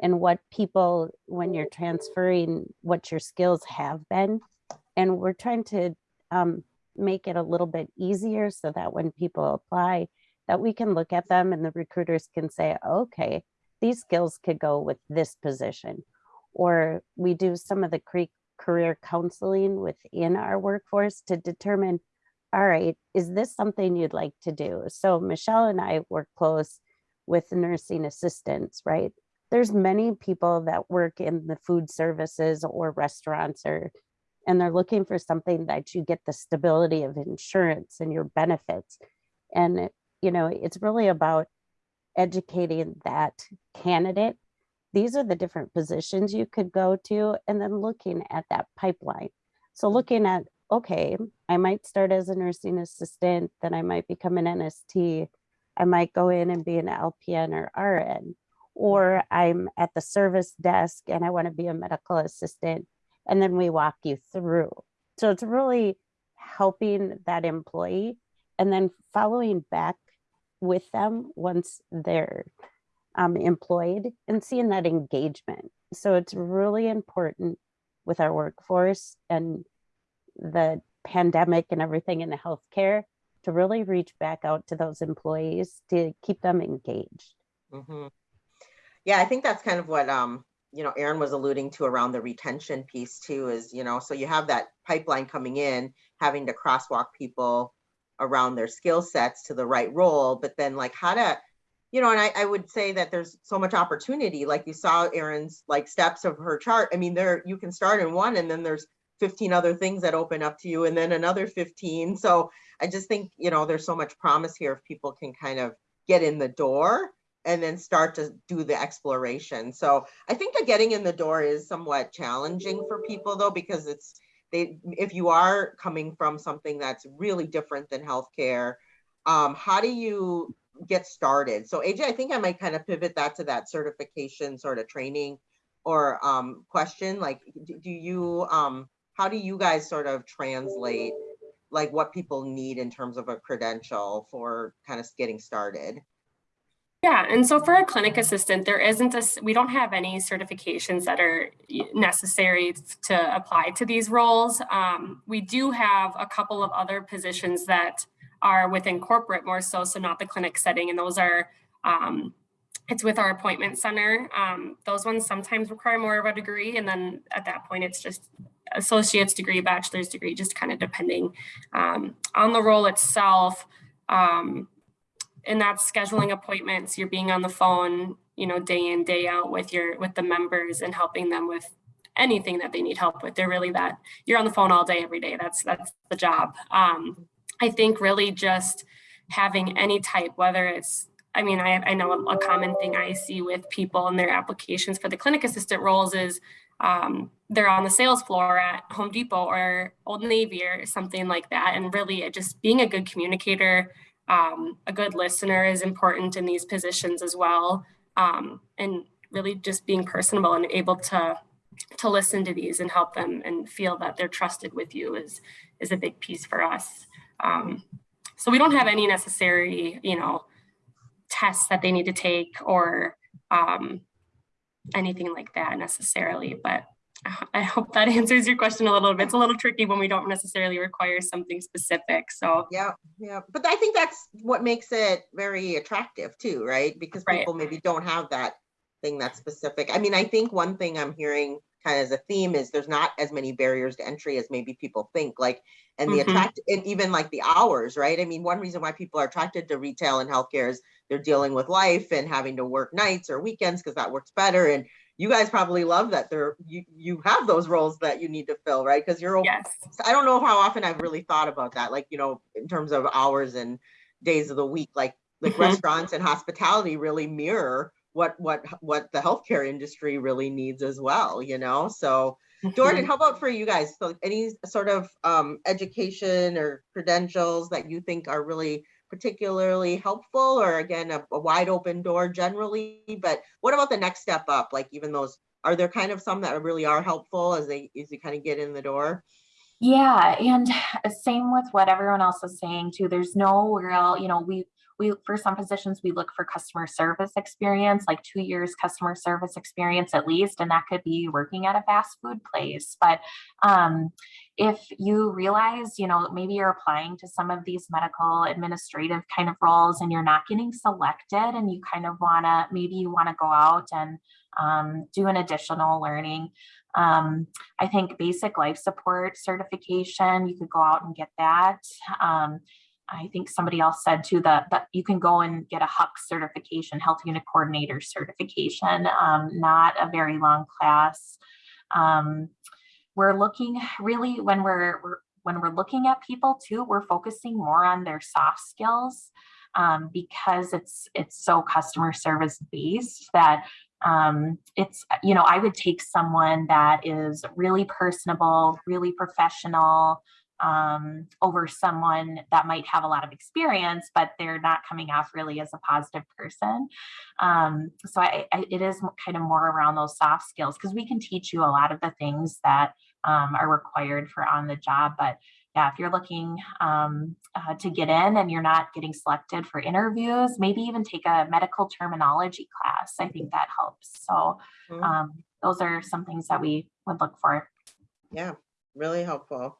and what people, when you're transferring, what your skills have been. And we're trying to um, make it a little bit easier so that when people apply, that we can look at them and the recruiters can say, okay, these skills could go with this position. Or we do some of the career counseling within our workforce to determine all right, is this something you'd like to do? So Michelle and I work close with nursing assistants, right? There's many people that work in the food services or restaurants or and they're looking for something that you get the stability of insurance and your benefits. And you know, it's really about educating that candidate. These are the different positions you could go to and then looking at that pipeline. So looking at okay, I might start as a nursing assistant, then I might become an NST. I might go in and be an LPN or RN, or I'm at the service desk and I want to be a medical assistant. And then we walk you through. So it's really helping that employee and then following back with them once they're um, employed and seeing that engagement. So it's really important with our workforce and the pandemic and everything in the healthcare to really reach back out to those employees to keep them engaged. Mhm. Yeah, I think that's kind of what, um, you know, Aaron was alluding to around the retention piece too, is, you know, so you have that pipeline coming in, having to crosswalk people around their skill sets to the right role, but then like how to, you know, and I, I would say that there's so much opportunity, like you saw Aaron's like steps of her chart. I mean, there, you can start in one and then there's 15 other things that open up to you and then another 15. So I just think, you know, there's so much promise here if people can kind of get in the door and then start to do the exploration. So I think that getting in the door is somewhat challenging for people though, because it's they if you are coming from something that's really different than healthcare, um, how do you get started? So AJ, I think I might kind of pivot that to that certification sort of training or um, question. Like, do, do you um, how do you guys sort of translate like what people need in terms of a credential for kind of getting started? Yeah, and so for a clinic assistant, there isn't a, we don't have any certifications that are necessary to apply to these roles. Um, we do have a couple of other positions that are within corporate more so, so not the clinic setting, and those are, um, it's with our appointment center. Um, those ones sometimes require more of a degree, and then at that point, it's just associate's degree, bachelor's degree, just kind of depending um, on the role itself. Um, and that's scheduling appointments, you're being on the phone, you know, day in, day out with your, with the members and helping them with anything that they need help with. They're really that, you're on the phone all day, every day. That's, that's the job. Um, I think really just having any type, whether it's, I mean, I, I know a common thing I see with people in their applications for the clinic assistant roles is um, they're on the sales floor at Home Depot or Old Navy or something like that. And really just being a good communicator, um, a good listener is important in these positions as well. Um, and really just being personable and able to to listen to these and help them and feel that they're trusted with you is is a big piece for us. Um, so we don't have any necessary, you know, tests that they need to take or um, anything like that necessarily, but I- hope that <laughs> answers your question a little bit. It's a little tricky when we don't necessarily require something specific. So Yeah, yeah, but I think that's what makes it very attractive too, right? Because Right. people maybe don't have that thing that's specific. I mean, I think one thing I'm hearing kind of as a theme is there's not as many barriers to entry as maybe people think, like, and the Mhm. attract, and even like the hours, right? I mean, one reason why people are attracted to retail and healthcare is they're dealing with life and having to work nights or weekends because that works better. And you guys probably love that there, you, you have those roles that you need to fill, right? Because you're yes, I don't know how often I've really thought about that, like, you know, in terms of hours and days of the week, like, like Mhm. restaurants and hospitality really mirror what, what, what the healthcare industry really needs as well, you know? So Jordan, how about for you guys? So any sort of um, education or credentials that you think are really particularly helpful or again, a, a wide open door generally, but what about the next step up? Like even those, are there kind of some that really are helpful as they, as you kind of get in the door? Yeah, and uh, same with what everyone else is saying too. There's no real, you know, we we for some positions we look for customer service experience, like two years customer service experience at least, and that could be working at a fast food place. But um, if you realize, you know, maybe you're applying to some of these medical administrative kind of roles and you're not getting selected, and you kind of wanna maybe you want to go out and um, do an additional learning. Um, I think basic life support certification, you could go out and get that. Um, I think somebody else said too that, that you can go and get a HUC certification, health unit coordinator certification, um, not a very long class. Um, we're looking really when we're, we're when we're looking at people too, we're focusing more on their soft skills um, because it's it's so customer service based that um, it's, you know, I would take someone that is really personable, really professional, um, over someone that might have a lot of experience, but they're not coming off really as a positive person. Um, so I, I, it is kind of more around those soft skills because we can teach you a lot of the things that um, are required for on the job, but yeah, if you're looking um, uh, to get in and you're not getting selected for interviews, maybe even take a medical terminology class. I think that helps. So Mhm. um, those are some things that we would look for. Yeah, really helpful.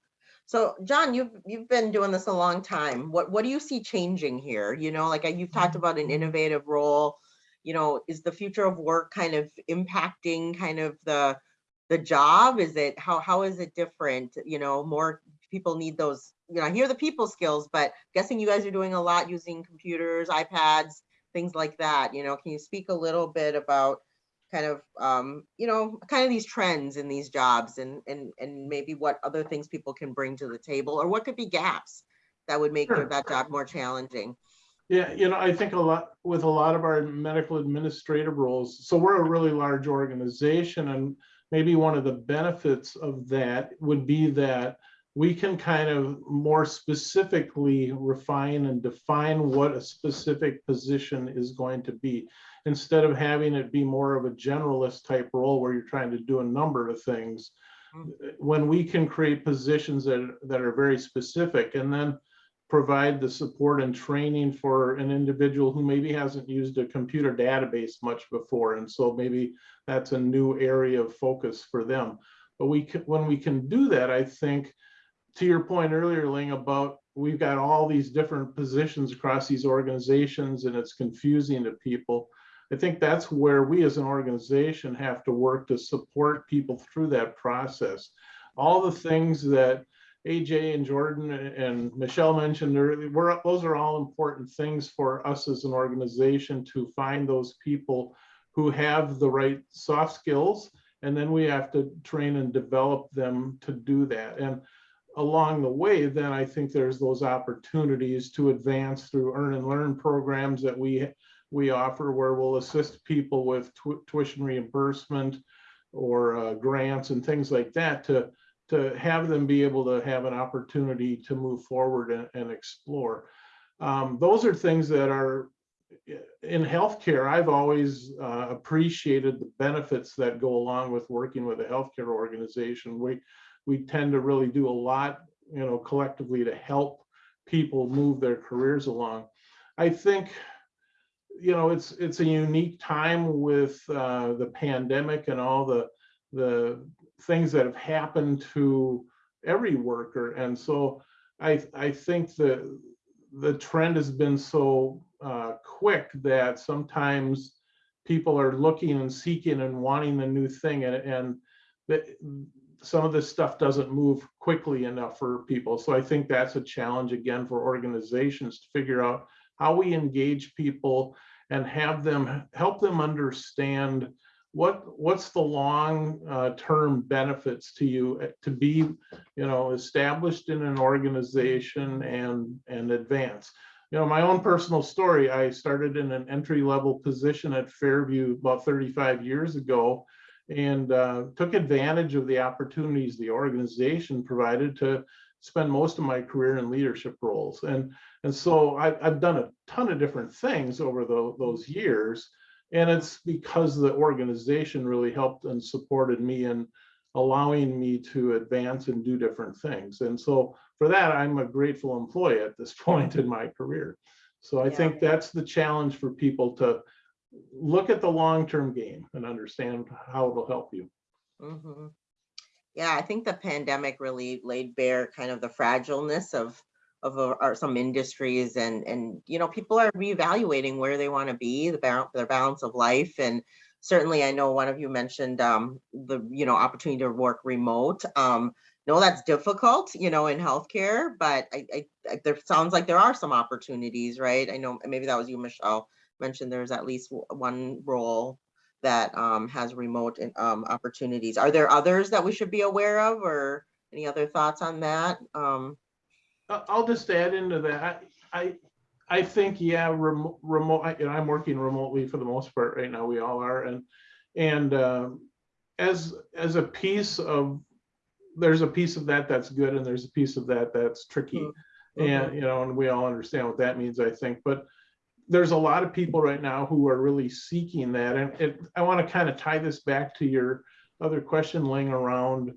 So John, you've, you've been doing this a long time. What, what do you see changing here? You know, like uh, you've talked about an innovative role. You know, is the future of work kind of impacting kind of the, the job? Is it, how, how is it different? You know, more people need those, you know, I hear the people skills, but guessing you guys are doing a lot using computers, iPads, things like that. You know, can you speak a little bit about kind of um, you know kind of these trends in these jobs and and and maybe what other things people can bring to the table or what could be gaps that would make Sure. that job more challenging Yeah, you know, I think a lot, with a lot of our medical administrative roles, so we're a really large organization and maybe one of the benefits of that would be that we can kind of more specifically refine and define what a specific position is going to be. Instead of having it be more of a generalist type role where you're trying to do a number of things. Mm-hmm. When we can create positions that, that are very specific and then provide the support and training for an individual who maybe hasn't used a computer database much before. And so maybe that's a new area of focus for them. But we can, when we can do that, I think, to your point earlier, Ling, about we've got all these different positions across these organizations and it's confusing to people. I think that's where we as an organization have to work to support people through that process. All the things that AJ and Jordan and Michelle mentioned, earlier, those are all important things for us as an organization to find those people who have the right soft skills. And then we have to train and develop them to do that. And along the way, then I think there's those opportunities to advance through earn and learn programs that we we offer where we'll assist people with tu- tuition reimbursement or uh, grants and things like that to to have them be able to have an opportunity to move forward and, and explore. Um, those are things that are in healthcare. I've always uh, appreciated the benefits that go along with working with a healthcare organization. We we tend to really do a lot, you know, collectively to help people move their careers along. I think you know it's it's a unique time with uh, the pandemic and all the the things that have happened to every worker. And so i i think that the trend has been so uh, quick that sometimes people are looking and seeking and wanting the new thing and and that some of this stuff doesn't move quickly enough for people. So i think that's a challenge again for organizations to figure out how we engage people and have them help them understand what what's the long uh, term benefits to you uh, to be you know established in an organization and and advance. You know my own personal story i started in an entry level position at fairview about 35 years ago and uh, took advantage of the opportunities the organization provided to spend most of my career in leadership roles and and so I, i've done a ton of different things over the, those years and it's because the organization really helped and supported me in allowing me to advance and do different things. And so for that, I'm a grateful employee at this <laughs> point in my career. So I Yeah. think that's the challenge for people to look at the long-term game and understand how it'll help you. Mhm. Yeah, I think the pandemic really laid bare kind of the fragileness of of our, some industries and and you know people are reevaluating where they want to be the balance their balance of life and certainly I know one of you mentioned um the you know opportunity to work remote um no that's difficult you know in healthcare but I, I, I there sounds like there are some opportunities right? I know maybe that was you Michelle mentioned there's at least one role that um, has remote um, opportunities. Are there others that we should be aware of or any other thoughts on that? Um, I'll just add into that. I, I, think, yeah, remote, remote, I- and I'm working remotely for the most part right now. We all are. And, and um, as, as a piece of, there's a piece of that that's good and there's a piece of that that's tricky. Mhm. And, you know, and we all understand what that means, I think. But there's a lot of people right now who are really seeking that. And it, I want to kind of tie this back to your other question, Ling, around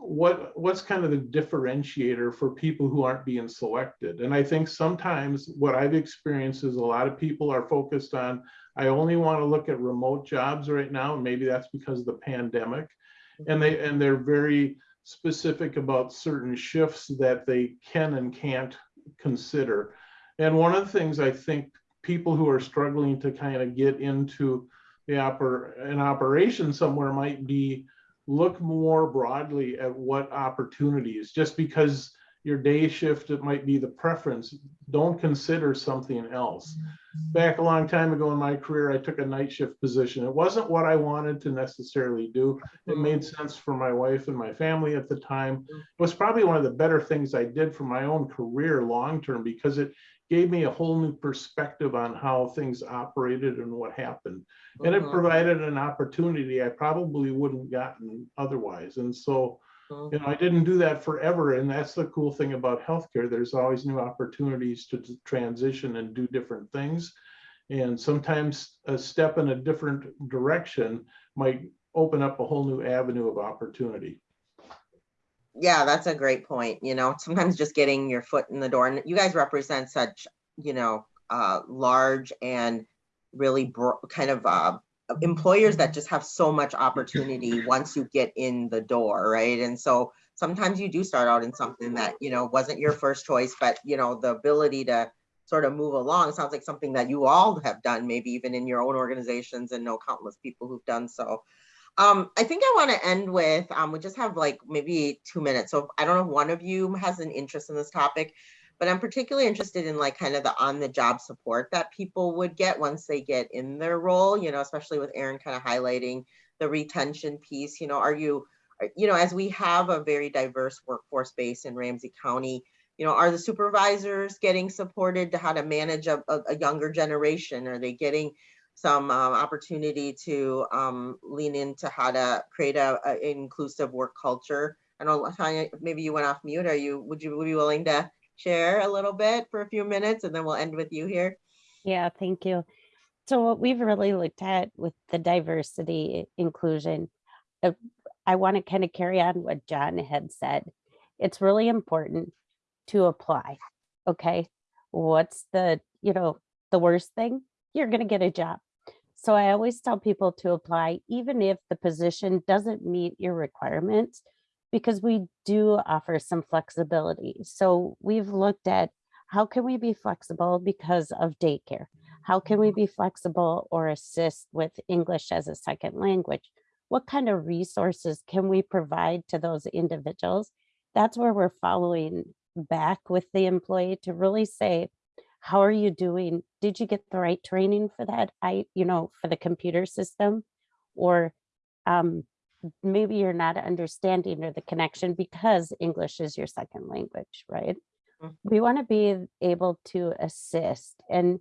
what what's kind of the differentiator for people who aren't being selected? And i think sometimes what i've experienced is a lot of people are focused on i only want to look at remote jobs right now and maybe that's because of the pandemic. And they and they're very specific about certain shifts that they can and can't consider. And one of the things i think people who are struggling to kind of get into the oper an operation somewhere might be look more broadly at what opportunities, just because your day shift, it might be the preference, don't consider something else. Mm-hmm. Back a long time ago in my career, I took a night shift position. It wasn't what I wanted to necessarily do. It mm-hmm. made sense for my wife and my family at the time. Mm-hmm. It was probably one of the better things I did for my own career long-term because it gave me a whole new perspective on how things operated and what happened. And it mhm, provided an opportunity I probably wouldn't gotten otherwise. And so, you know, I didn't do that forever. And that's the cool thing about healthcare. There's always new opportunities to transition and do different things. And sometimes a step in a different direction might open up a whole new avenue of opportunity. Yeah, that's a great point. You know, sometimes just getting your foot in the door and you guys represent such, you know, uh, large and really kind of uh, employers that just have so much opportunity once you get in the door, right? And so sometimes you do start out in something that, you know, wasn't your first choice, but, you know, the ability to sort of move along sounds like something that you all have done, maybe even in your own organizations and know countless people who've done so. Um, I think I want to end with, um, we just have like maybe two minutes. So I don't know if one of you has an interest in this topic, but I'm particularly interested in like kind of the on-the-job support that people would get once they get in their role, you know, especially with Aaron kind of highlighting the retention piece, you know, are you, you know, as we have a very diverse workforce base in Ramsey County, you know, are the supervisors getting supported to how to manage a, a, a younger generation? Are they getting some um, opportunity to um, lean into how to create a, a inclusive work culture? I know, Tanya, maybe you went off mute. Are you, would you be willing to share a little bit for a few minutes and then we'll end with you here? Yeah, thank you. So what we've really looked at with the diversity inclusion, uh, I want to kind of carry on what John had said. It's really important to apply. Okay. What's the, you know, the worst thing? You're going to get a job. So I always tell people to apply, even if the position doesn't meet your requirements, because we do offer some flexibility. So we've looked at how can we be flexible because of daycare? How can we mm-hmm. be flexible or assist with English as a second language? What kind of resources can we provide to those individuals? That's where we're following back with the employee to really say, how are you doing? Did you get the right training for that? I, you know, for the computer system or um, maybe you're not understanding or the connection because English is your second language, right? Mm. We want to be able to assist and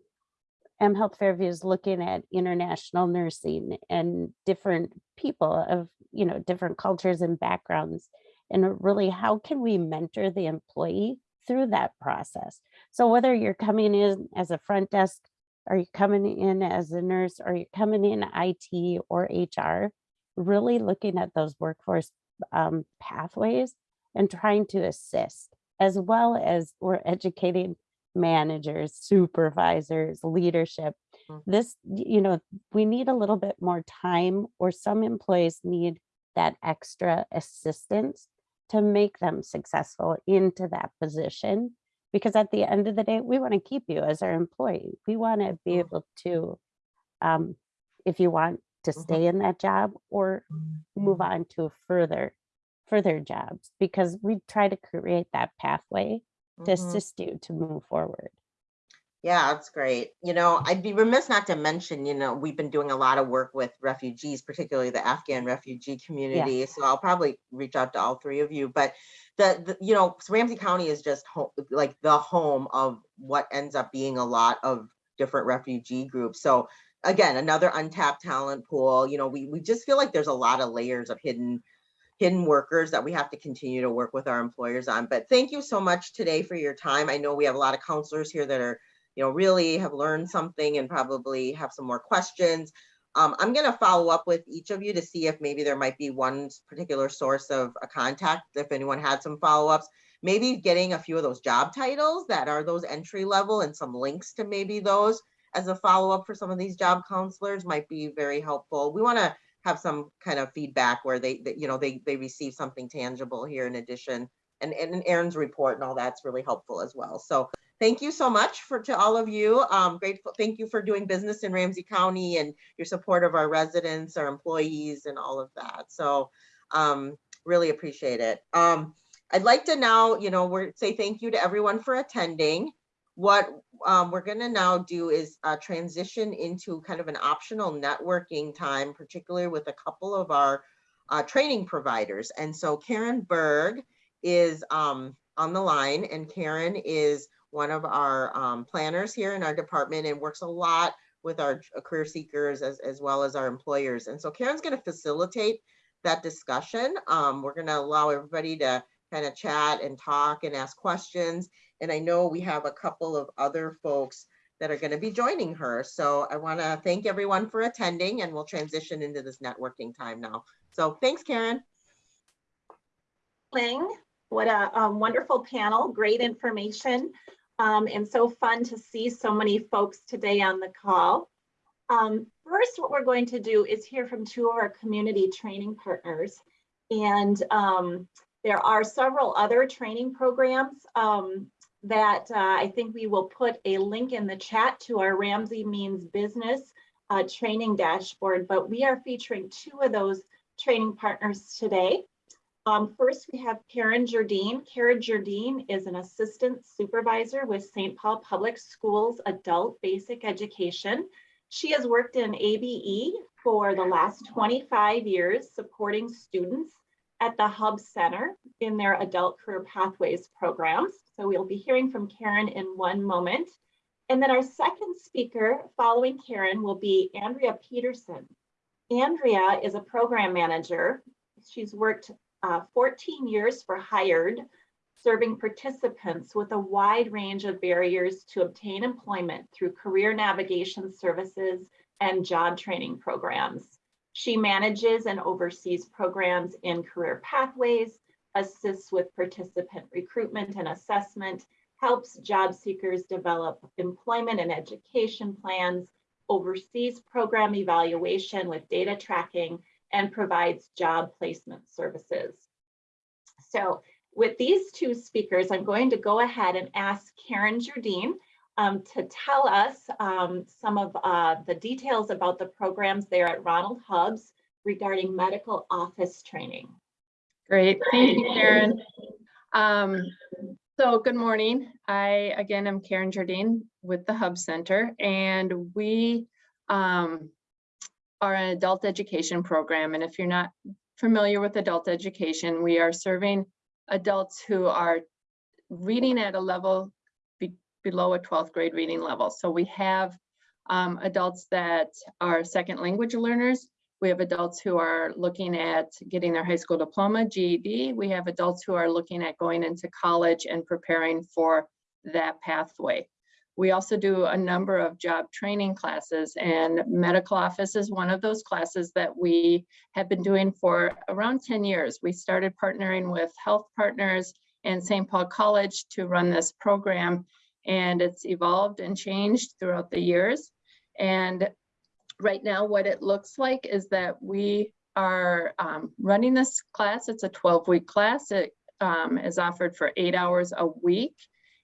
M Health Fairview is looking at international nursing and different people of, you know, different cultures and backgrounds. And really, how can we mentor the employee through that process? So whether you're coming in as a front desk, are you coming in as a nurse, are you're coming in IT or HR, really looking at those workforce um, pathways and trying to assist, as well as we're educating managers, supervisors, leadership. Mm. This, you know, we need a little bit more time or some employees need that extra assistance to make them successful into that position. Because at the end of the day, we want to keep you as our employee. We want to be Mm. able to, um, if you want to Mhm. stay in that job or move on to further, further jobs, because we try to create that pathway to Mhm. assist you to move forward. Yeah, that's great. You know, I'd be remiss not to mention, you know, we've been doing a lot of work with refugees, particularly the Afghan refugee community. So I'll probably reach out to all three of you. But the, the you know, Ramsey County is just home, like the home of what ends up being a lot of different refugee groups. So again, another untapped talent pool. You know, we we just feel like there's a lot of layers of hidden hidden workers that we have to continue to work with our employers on. But thank you so much today for your time. I know we have a lot of counselors here that are you know, really have learned something and probably have some more questions. Um, I'm going to follow up with each of you to see if maybe there might be one particular source of a contact, if anyone had some follow-ups. Maybe getting a few of those job titles that are those entry level and some links to maybe those as a follow-up for some of these job counselors might be very helpful. We want to have some kind of feedback where they, that, you know, they, they receive something tangible here in addition. And, and Aaron's report and all that's really helpful as well. So thank you so much for to all of you. Um, grateful. Thank you for doing business in Ramsey County and your support of our residents, our employees, and all of that. So um, really appreciate it. Um, I'd like to now, you know, we're say thank you to everyone for attending. What um, we're going to now do is uh, transition into kind of an optional networking time, particularly with a couple of our uh, training providers. And so Karen Berg is um, on the line, and Karen is one of our um, planners here in our department and works a lot with our uh, career seekers as, as well as our employers. And so Karen's going to facilitate that discussion. Um, we're going to allow everybody to kind of chat and talk and ask questions. And I know we have a couple of other folks that are going to be joining her. So I want to thank everyone for attending and we'll transition into this networking time now. So thanks, Karen. Ling. What a um, wonderful panel, great information, um, and so fun to see so many folks today on the call. Um, first, what we're going to do is hear from two of our community training partners. And um, there are several other training programs um, that uh, I think we will put a link in the chat to our Ramsey Means Business uh, training dashboard, but we are featuring two of those training partners today. Um, first, we have Karen Jardine. Karen Jardine is an assistant supervisor with St. Paul Public Schools Adult Basic Education. She has worked in ABE for the last 25 years, supporting students at the Hubbs Center in their Adult Career Pathways programs. So we'll be hearing from Karen in one moment. And then our second speaker following Karen will be Andrea Peterson. Andrea is a program manager. She's worked uh, 14 years for Hired, serving participants with a wide range of barriers to obtain employment through career navigation services and job training programs. She manages and oversees programs in career pathways, assists with participant recruitment and assessment, helps job seekers develop employment and education plans, oversees program evaluation with data tracking, and provides job placement services. So with these two speakers, I'm going to go ahead and ask Karen Jardine um, to tell us um, some of uh, the details about the programs there at Ronald Hubbs regarding medical office training. Great, thank you, <laughs> Karen. Um, so good morning. I, again, am Karen Jardine with the Hubbs Center and we um, are an adult education program. And if you're not familiar with adult education, we are serving adults who are reading at a level be below a 12th grade reading level. So we have um, adults that are second language learners. We have adults who are looking at getting their high school diploma, GED. We have adults who are looking at going into college and preparing for that pathway. We also do a number of job training classes and medical office is one of those classes that we have been doing for around 10 years. We started partnering with health partners and St. Paul College to run this program and it's evolved and changed throughout the years. And right now what it looks like is that we are um, running this class. It's a 12 week class. It um, is offered for eight hours a week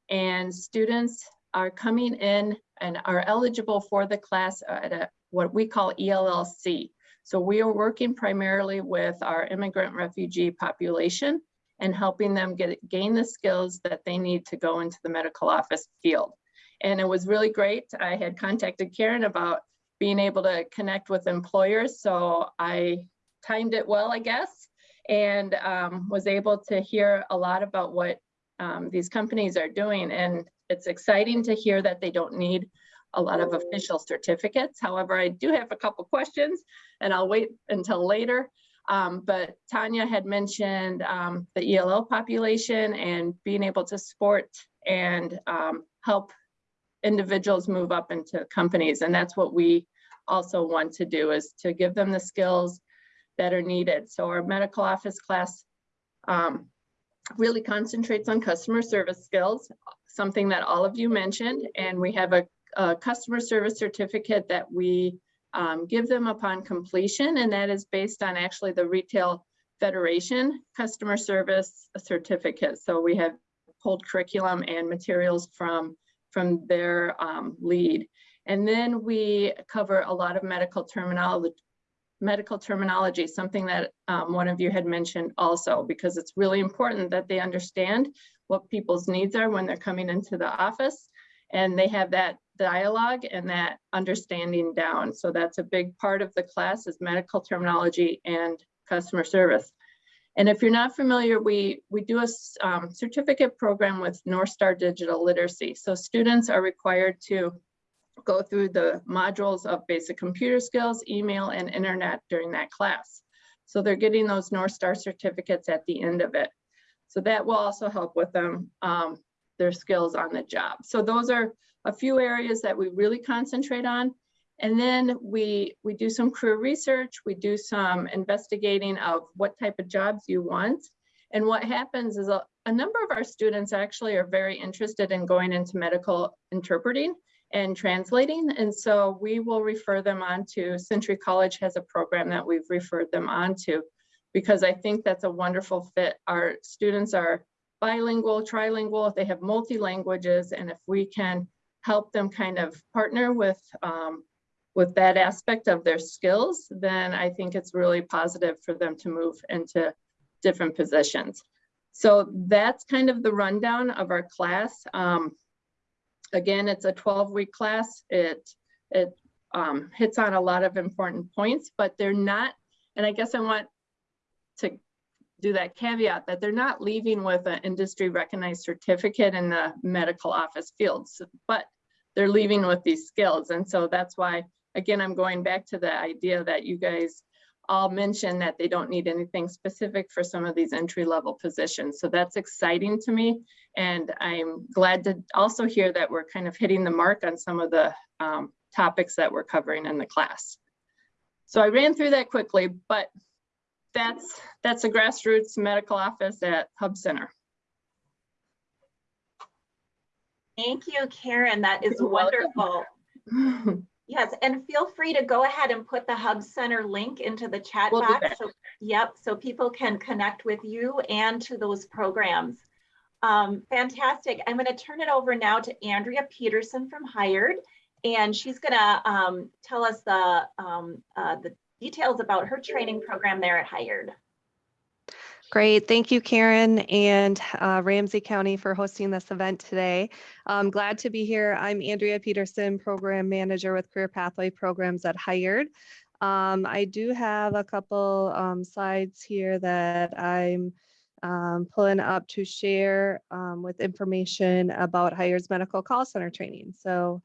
and students are coming in and are eligible for the class at a, what we call ELLC. So we are working primarily with our immigrant refugee population and helping them get gain the skills that they need to go into the medical office field. And it was really great. I had contacted Karen about being able to connect with employers. So I timed it well, I guess, and um, was able to hear a lot about what um, these companies are doing. And it's exciting to hear that they don't need a lot of official certificates. However, I do have a couple questions and I'll wait until later. Um, but Tanya had mentioned um, the ELL population and being able to support and um, help individuals move up into companies. And that's what we also want to do is to give them the skills that are needed. So our medical office class um, really concentrates on customer service skills, something that all of you mentioned. And we have a, a customer service certificate that we um, give them upon completion. And that is based on actually the Retail Federation customer service certificate. So we have pulled curriculum and materials from, from their um, lead. And then we cover a lot of medical terminology, medical terminology, something that um, one of you had mentioned also, because it's really important that they understand what people's needs are when they're coming into the office and they have that dialogue and that understanding down. So that's a big part of the class is medical terminology and customer service. And if you're not familiar, we, we do a um, certificate program with Northstar Digital Literacy. So students are required to go through the modules of basic computer skills, email, and internet during that class. So they're getting those North Star certificates at the end of it. So that will also help with them, um, their skills on the job. So those are a few areas that we really concentrate on. And then we, we do some career research, we do some investigating of what type of jobs you want. And what happens is a, a number of our students actually are very interested in going into medical interpreting and translating. And so we will refer them on to Century College has a program that we've referred them on to because I think that's a wonderful fit. Our students are bilingual, trilingual, if they have multi languages. And if we can help them kind of partner with um, with that aspect of their skills, then I think it's really positive for them to move into different positions. So that's kind of the rundown of our class. Um, again, it's a 12 week class. It, it um, hits on a lot of important points, but they're not, and I guess I want to do that caveat that they're not leaving with an industry recognized certificate in the medical office fields, but they're leaving with these skills. And so that's why, again, I'm going back to the idea that you guys all mentioned that they don't need anything specific for some of these entry level positions. So that's exciting to me. And I'm glad to also hear that we're kind of hitting the mark on some of the um, topics that we're covering in the class. So I ran through that quickly, but that's that's a grassroots medical office at Hubbs Center. Thank you, Karen. That is wonderful. <laughs> Yes, and feel free to go ahead and put the Hubbs Center link into the chat We'll box. So, Yep, so people can connect with you and to those programs. Um, fantastic. I'm going to turn it over now to Andrea Peterson from Hired, and she's going to um, tell us the um, uh, the details about her training program there at Hired. Great. Thank you, Karen and uh, Ramsey County for hosting this event today. I'm glad to be here. I'm Andrea Peterson, Program Manager with Career Pathway Programs at Hired. Um, I do have a couple um, slides here that I'm um, pulling up to share um, with information about Hired's Medical Call Center training. So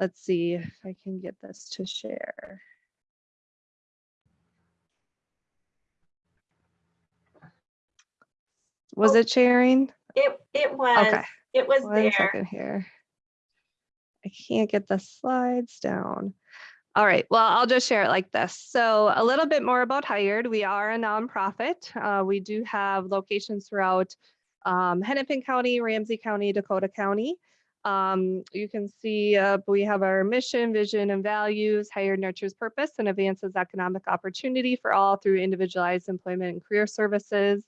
let's see if I can get this to share. Was it sharing? It it was Okay. it was One there. second here. I can't get the slides down. All right, well, I'll just share it like this. So a little bit more about Hired. We are a nonprofit. Uh, we do have locations throughout um, Hennepin County, Ramsey County, Dakota County. Um, you can see uh, we have our mission, vision, and values. Hired nurtures purpose and advances economic opportunity for all through individualized employment and career services.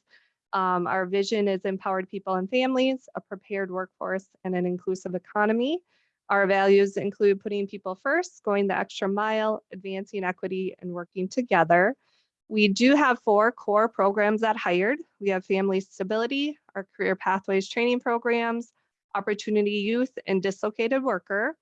Um, our vision is empowered people and families, a prepared workforce, and an inclusive economy. Our values include putting people first, going the extra mile, advancing equity, and working together. We do have four core programs at Hired. We have Family Stability, our Career Pathways training programs, Opportunity Youth, and Dislocated Worker.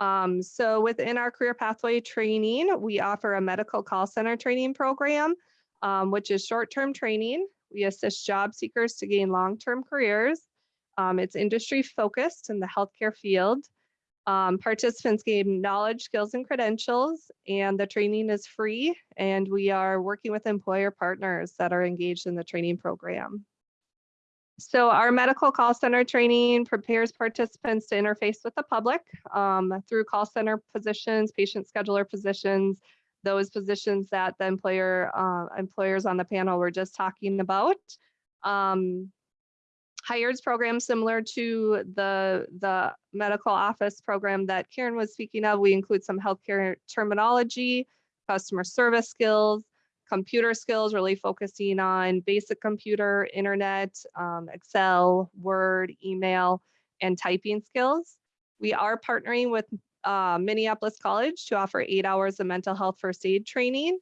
Um, so within our Career Pathway training, we offer a medical call center training program, um, which is short-term training. We assist job seekers to gain long-term careers. Um, it's industry focused in the healthcare field. Um, participants gain knowledge, skills, and credentials, and the training is free. And we are working with employer partners that are engaged in the training program. So our medical call center training prepares participants to interface with the public um, through call center positions, patient scheduler positions, those positions that the employer uh, employers on the panel were just talking about. Um, Hired's program similar to the the medical office program that Karen was speaking of. We include some healthcare terminology, customer service skills, computer skills, really focusing on basic computer, internet, um, Excel, Word, email, and typing skills. We are partnering with uh, Minneapolis College to offer eight hours of mental health first aid training.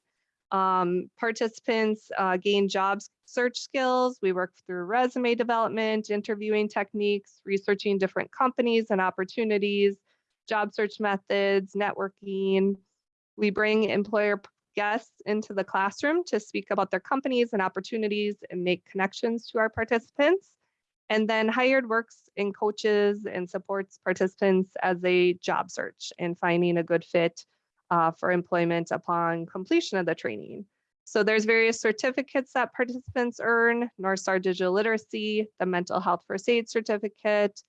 Um, participants uh, gain job search skills. We work through resume development, interviewing techniques, researching different companies and opportunities, job search methods, networking. We bring employer guests into the classroom to speak about their companies and opportunities and make connections to our participants. And then hired works and coaches and supports participants as they job search and finding a good fit uh, for employment upon completion of the training. So there's various certificates that participants earn, Northstar Digital Literacy, the Mental Health First Aid Certificate,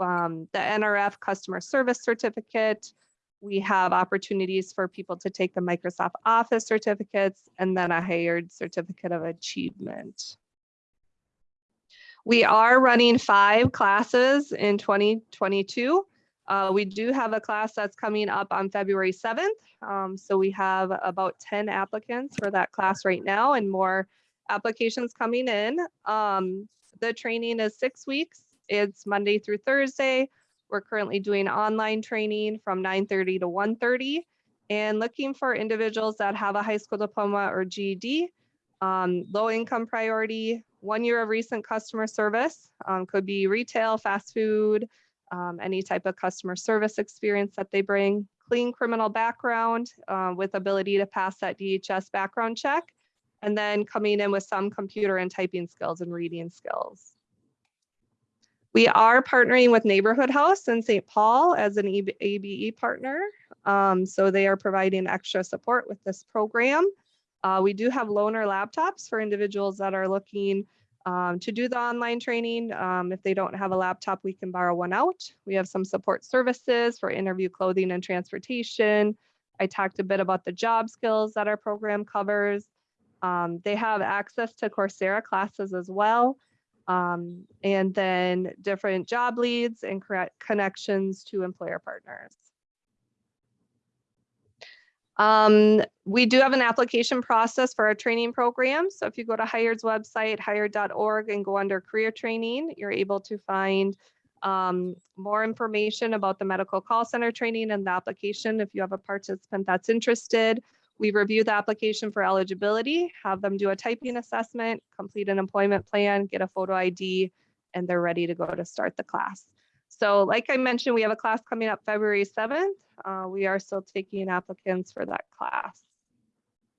um, the NRF Customer Service Certificate. We have opportunities for people to take the Microsoft Office certificates and then a hired certificate of achievement. We are running five classes in 2022. Uh, we do have a class that's coming up on February 7th. Um, so we have about 10 applicants for that class right now and more applications coming in. Um, the training is six weeks. It's Monday through Thursday. We're currently doing online training from 9.30 to 1.30. and looking for individuals that have a high school diploma or GED, um, low income priority, one year of recent customer service, um, could be retail, fast food, um, any type of customer service experience that they bring, clean criminal background uh, with ability to pass that DHS background check, and then coming in with some computer and typing skills and reading skills. We are partnering with Neighborhood House in St. Paul as an ABE partner. Um, so they are providing extra support with this program. Uh, we do have loaner laptops for individuals that are looking um, to do the online training. Um, if they don't have a laptop, we can borrow one out. We have some support services for interview clothing and transportation. I talked a bit about the job skills that our program covers. Um, they have access to Coursera classes as well. Um, and then different job leads and connections to employer partners. Um, we do have an application process for our training program. So if you go to Hired's website, hired.org and go under career training, you're able to find um, more information about the medical call center training and the application. If you have a participant that's interested, we review the application for eligibility, have them do a typing assessment, complete an employment plan, get a photo ID, and they're ready to go to start the class. So like I mentioned, we have a class coming up February 7th. Uh, we are still taking applicants for that class.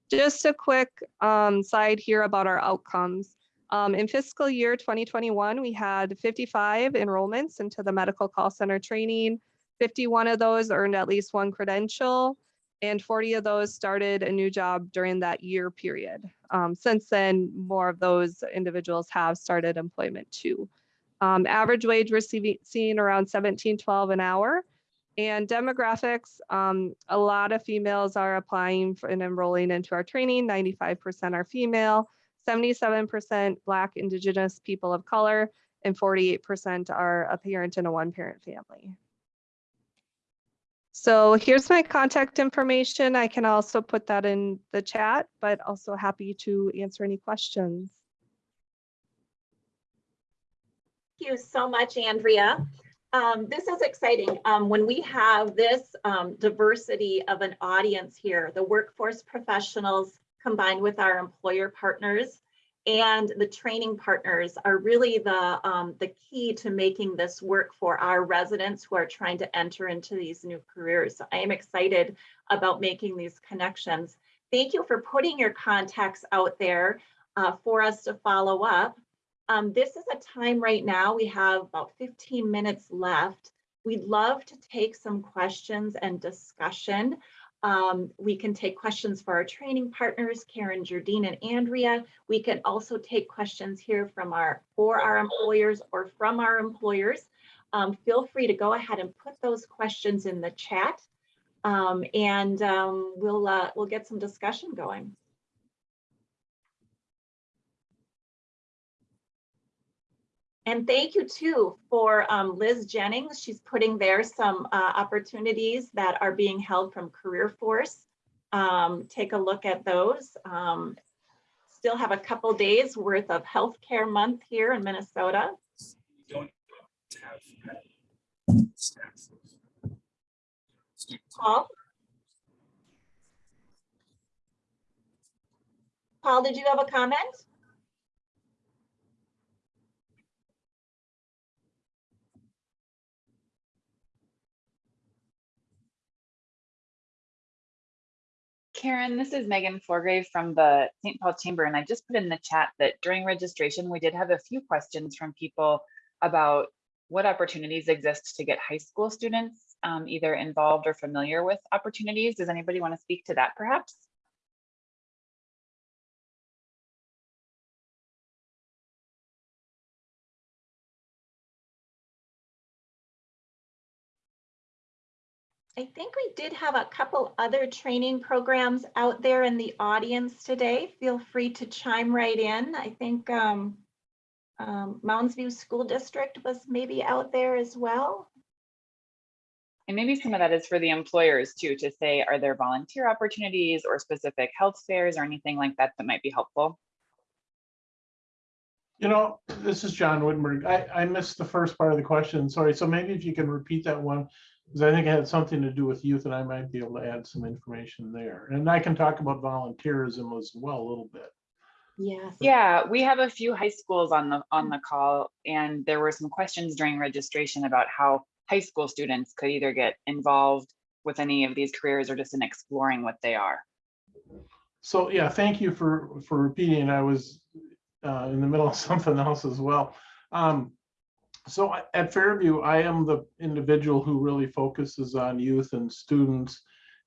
Just a quick um, side here about our outcomes. Um, in fiscal year 2021, we had 55 enrollments into the medical call center training. 51 of those earned at least one credential and 40 of those started a new job during that year period. Um, since then, more of those individuals have started employment too. Um, average wage receiving seeing around 1712 an hour. And demographics, um, a lot of females are applying and enrolling into our training. 95% are female, 77% Black, Indigenous people of color, and 48% are a parent in a one parent family. So here's my contact information. I can also put that in the chat, but also happy to answer any questions. Thank you so much, Andrea. Um, this is exciting. Um, when we have this um, diversity of an audience here, the workforce professionals combined with our employer partners and the training partners are really the, um, the key to making this work for our residents who are trying to enter into these new careers. So I am excited about making these connections. Thank you for putting your contacts out there uh, for us to follow up. Um, this is a time right now, we have about 15 minutes left. We'd love to take some questions and discussion. Um, we can take questions for our training partners, Karen, Jardine, and Andrea. We can also take questions here from our, for our employers or from our employers. Um, feel free to go ahead and put those questions in the chat um, and um, we'll, uh, we'll get some discussion going. And thank you too for um, Liz Jennings. She's putting there some uh, opportunities that are being held from CareerForce. Um, take a look at those. Um, still have a couple days worth of healthcare month here in Minnesota. Paul? Paul, did you have a comment? Karen, this is Megan Forgrave from the St. Paul Chamber, and I just put in the chat that during registration, we did have a few questions from people about what opportunities exist to get high school students um, either involved or familiar with opportunities. Does anybody want to speak to that perhaps? I think we did have a couple other training programs out there in the audience today. Feel free to chime right in. I think um, um, Mounds View School District was maybe out there as well. And maybe some of that is for the employers too, to say, are there volunteer opportunities or specific health fairs or anything like that that might be helpful? You know, this is John Woodberg. I, I missed the first part of the question. Sorry. So maybe if you can repeat that one. Because I think it had something to do with youth and I might be able to add some information there. And I can talk about volunteerism as well a little bit. Yes. Yeah, we have a few high schools on the on the call, and there were some questions during registration about how high school students could either get involved with any of these careers or just in exploring what they are. So yeah, thank you for, for repeating. I was uh, in the middle of <laughs> something else as well. Um, So at Fairview, I am the individual who really focuses on youth and students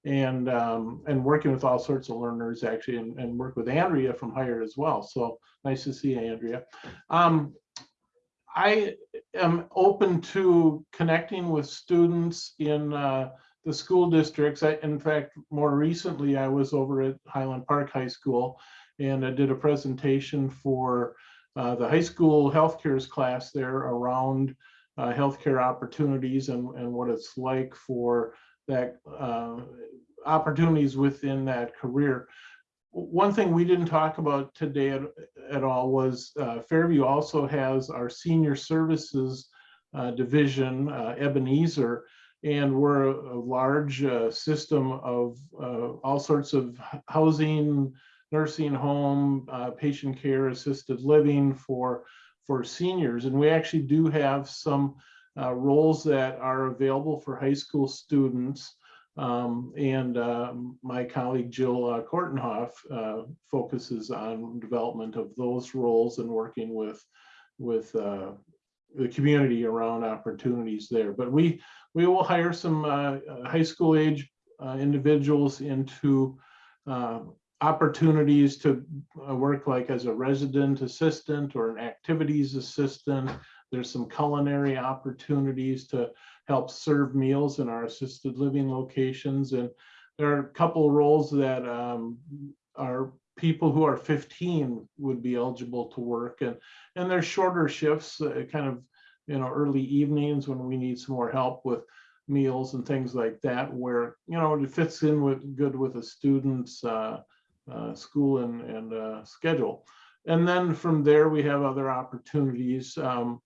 and, um, and working with all sorts of learners actually, and, and work with Andrea from Hire as well. So nice to see you, Andrea. Um, I am open to connecting with students in uh, the school districts. I, in fact, more recently, I was over at Highland Park High School and I did a presentation for uh, the high school healthcare class there around uh, healthcare opportunities and, and what it's like for that uh, opportunities within that career. One thing we didn't talk about today at, at all was uh, Fairview also has our senior services uh, division, Ebenezer, and we're a, large system of all sorts of housing, nursing home, uh, patient care, assisted living for, for seniors. And we actually do have some uh, roles that are available for high school students. Um, and um, my colleague Jill uh, Kortenhoff uh, focuses on development of those roles and working with, with uh, the community around opportunities there. But we, we will hire some uh, uh, high school age uh, individuals into uh, opportunities to uh, work like as a resident assistant or an activities assistant. There's some culinary opportunities to help serve meals in our assisted living locations. And there are a couple of roles that um, are people who are 15 would be eligible to work and and there's shorter shifts uh, kind of you know early evenings when we need some more help with meals and things like that where you know it fits in with good with a student's uh, uh, school and and uh, schedule and then from there we have other opportunities um,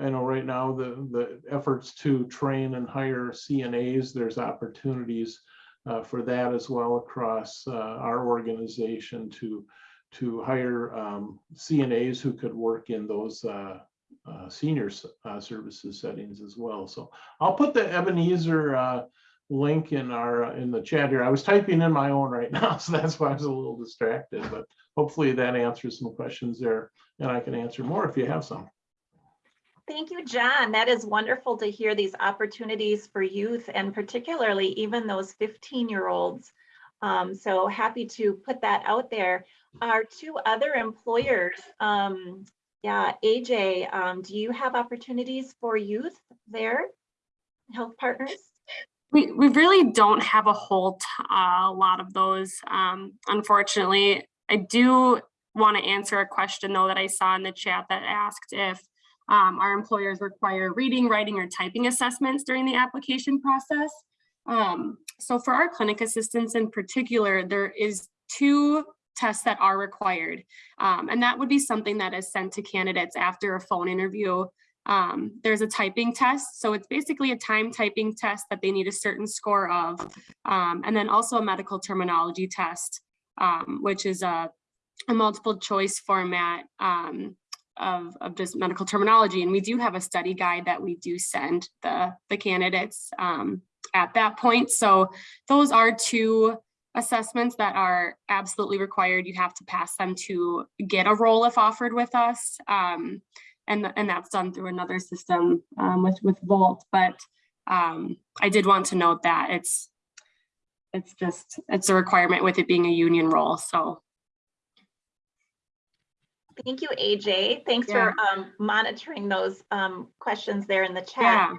I know right now the the efforts to train and hire CNAs there's opportunities uh, for that as well across uh, our organization to to hire um, CNAs who could work in those uh, uh, senior services settings as well. So I'll put the Ebenezer link in our uh, in the chat here. I was typing in my own right <laughs> now, so that's why I was a little distracted. But hopefully that answers some questions there, and I can answer more if you have some. Thank you, John. That is wonderful to hear these opportunities for youth and particularly even those 15-year-olds. Um, so happy to put that out there. Our two other employers, um, yeah, AJ, um, do you have opportunities for youth there? HealthPartners? We, we really don't have a whole uh, lot of those, um, unfortunately. I do want to answer a question though that I saw in the chat that asked if um, our employers require reading, writing, or typing assessments during the application process. Um, so for our clinic assistants in particular, there is two tests that are required. Um, and that would be something that is sent to candidates after a phone interview um, there's a typing test. So it's basically a time typing test that they need a certain score of. Um, and then also a medical terminology test, um, which is a, a multiple choice format um, of, of just medical terminology. And we do have a study guide that we do send the, the candidates um, at that point. So those are two assessments that are absolutely required. You have to pass them to get a role if offered with us. Um, and and that's done through another system um, with with Volt. But um, I did want to note that it's it's just it's a requirement with it being a union role. So Thank you, AJ. Thanks for um, monitoring those um, questions there in the chat. yeah,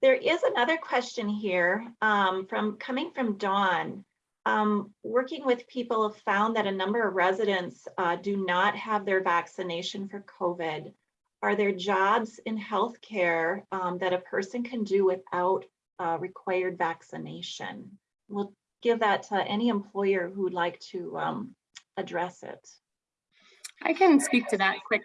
There is another question here um, from coming from Dawn. Um, working with people have found that a number of residents uh, do not have their vaccination for COVID. Are there jobs in healthcare um, that a person can do without uh, required vaccination? We'll give that to any employer who would like to um, address it. I can speak to that quick.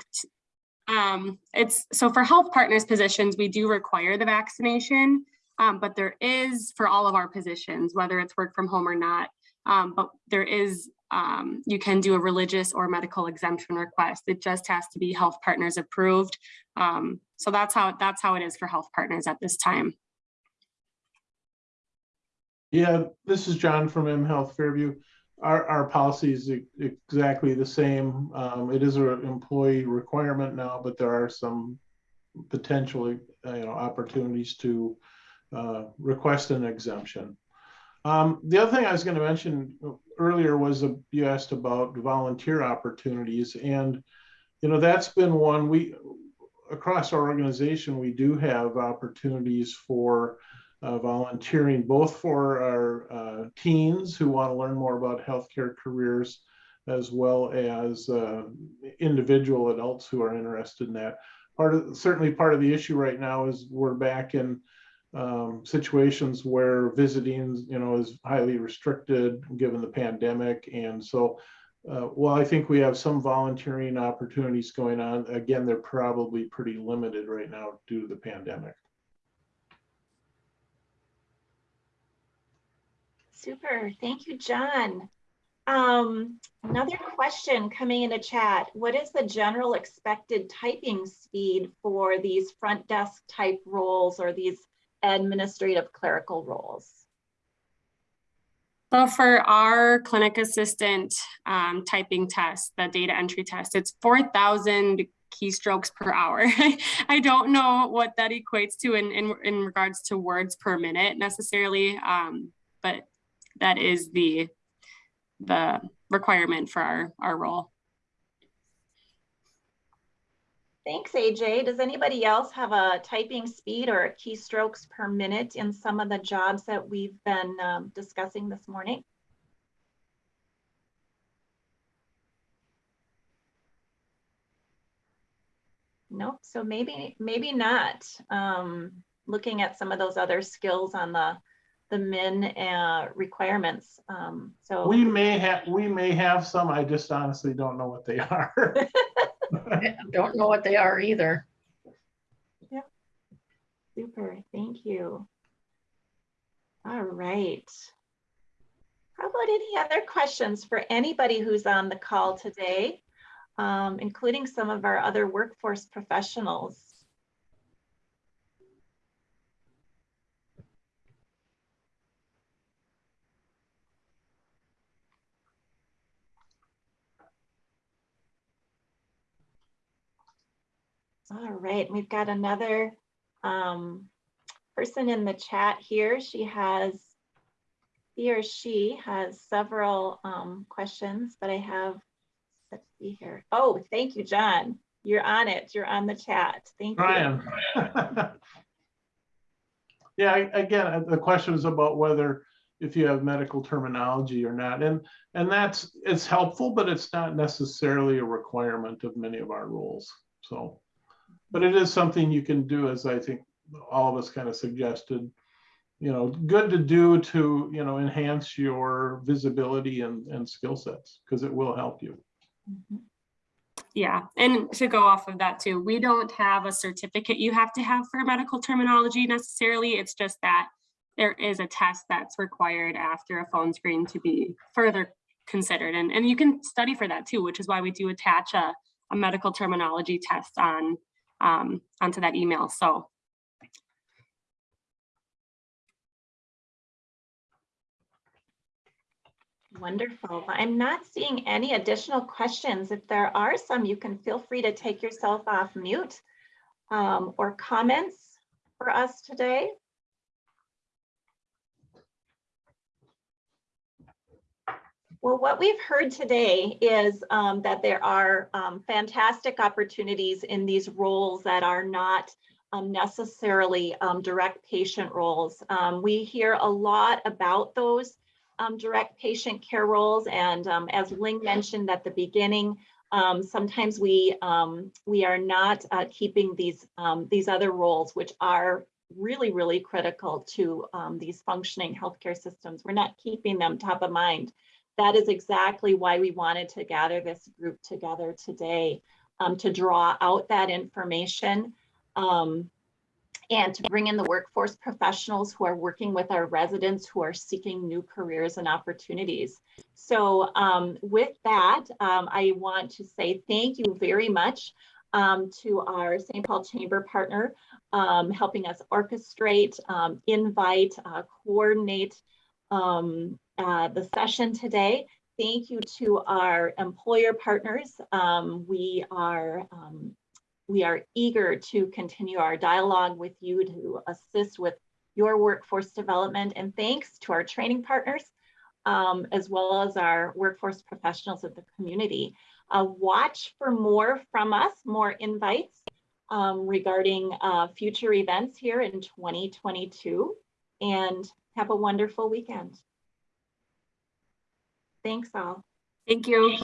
Um, it's so for HealthPartners positions, we do require the vaccination. Um, but there is for all of our positions, whether it's work from home or not. Um, but there is, um, you can do a religious or medical exemption request. It just has to be HealthPartners approved. Um, so that's how, that's how it is for HealthPartners at this time. Yeah, this is John from M Health Fairview. Our, our policy is exactly the same. Um, it is an employee requirement now, but there are some potentially, you know, opportunities to uh, request an exemption. Um, the other thing I was going to mention earlier was you asked about volunteer opportunities, and you know that's been one we across our organization we do have opportunities for uh, volunteering, both for our uh, teens who want to learn more about healthcare careers, as well as uh, individual adults who are interested in that. Part of certainly part of the issue right now is we're back in um, situations where visiting, you know, is highly restricted given the pandemic, and so. Uh, while I think we have some volunteering opportunities going on, again, they're probably pretty limited right now due to the pandemic. Super, thank you, John. Um, another question coming into chat. What is the general expected typing speed for these front desk type roles or these administrative clerical roles? So for our clinic assistant um, typing test, the data entry test, it's 4,000 keystrokes per hour. <laughs> I don't know what that equates to in, in, in regards to words per minute necessarily, um, but that is the, the requirement for our, our role. Thanks, AJ. Does anybody else have a typing speed or keystrokes per minute in some of the jobs that we've been um, discussing this morning? Nope, so maybe, maybe not. Um, looking at some of those other skills on the, the min uh, requirements. Um, so We may have, we may have some, I just honestly don't know what they are. <laughs> I <laughs> don't know what they are either. Yeah. Super, thank you. All right. How about any other questions for anybody who's on the call today, um, including some of our other workforce professionals? All right, we've got another um, person in the chat here. She has, he or she has several um, questions, but I have, let's see here. Oh, thank you, John. You're on it. You're on the chat. Thank you. <laughs> Yeah, I- again, the question is about whether if you have medical terminology or not. And, and that's, it's helpful, but it's not necessarily a requirement of many of our rules. So, but it is something you can do, as I think all of us kind of suggested, you know, good to do to, you know, enhance your visibility and, and skill sets, because it will help you. Mhm. Yeah, and to go off of that too, we don't have a certificate you have to have for medical terminology necessarily. It's just that there is a test that's required after a phone screen to be further considered. And, and you can study for that too, which is why we do attach a, a medical terminology test on um, onto that email. So Wonderful. I'm not seeing any additional questions. If there are some, you can feel free to take yourself off mute um, or comments for us today. Well, what we've heard today is um, that there are um, fantastic opportunities in these roles that are not um, necessarily um, direct patient roles. Um, we hear a lot about those um, direct patient care roles. And as Ling mentioned at the beginning, sometimes we we are not uh, keeping these these other roles, which are really, really critical to these functioning healthcare systems. We're not keeping them top of mind. That is exactly why we wanted to gather this group together today um, to draw out that information. Um, and to bring in the workforce professionals who are working with our residents who are seeking new careers and opportunities. So um, with that, um, I want to say thank you very much um, to our St. Paul Chamber partner, um, helping us orchestrate, invite, uh, coordinate um, uh, the session today. Thank you to our employer partners. Um, we are um, we are eager to continue our dialogue with you to assist with your workforce development. And thanks to our training partners, um, as well as our workforce professionals of the community. Uh, watch for more from us, more invites um, regarding uh, future events here in 2022. And have a wonderful weekend. Thanks all. Thank you.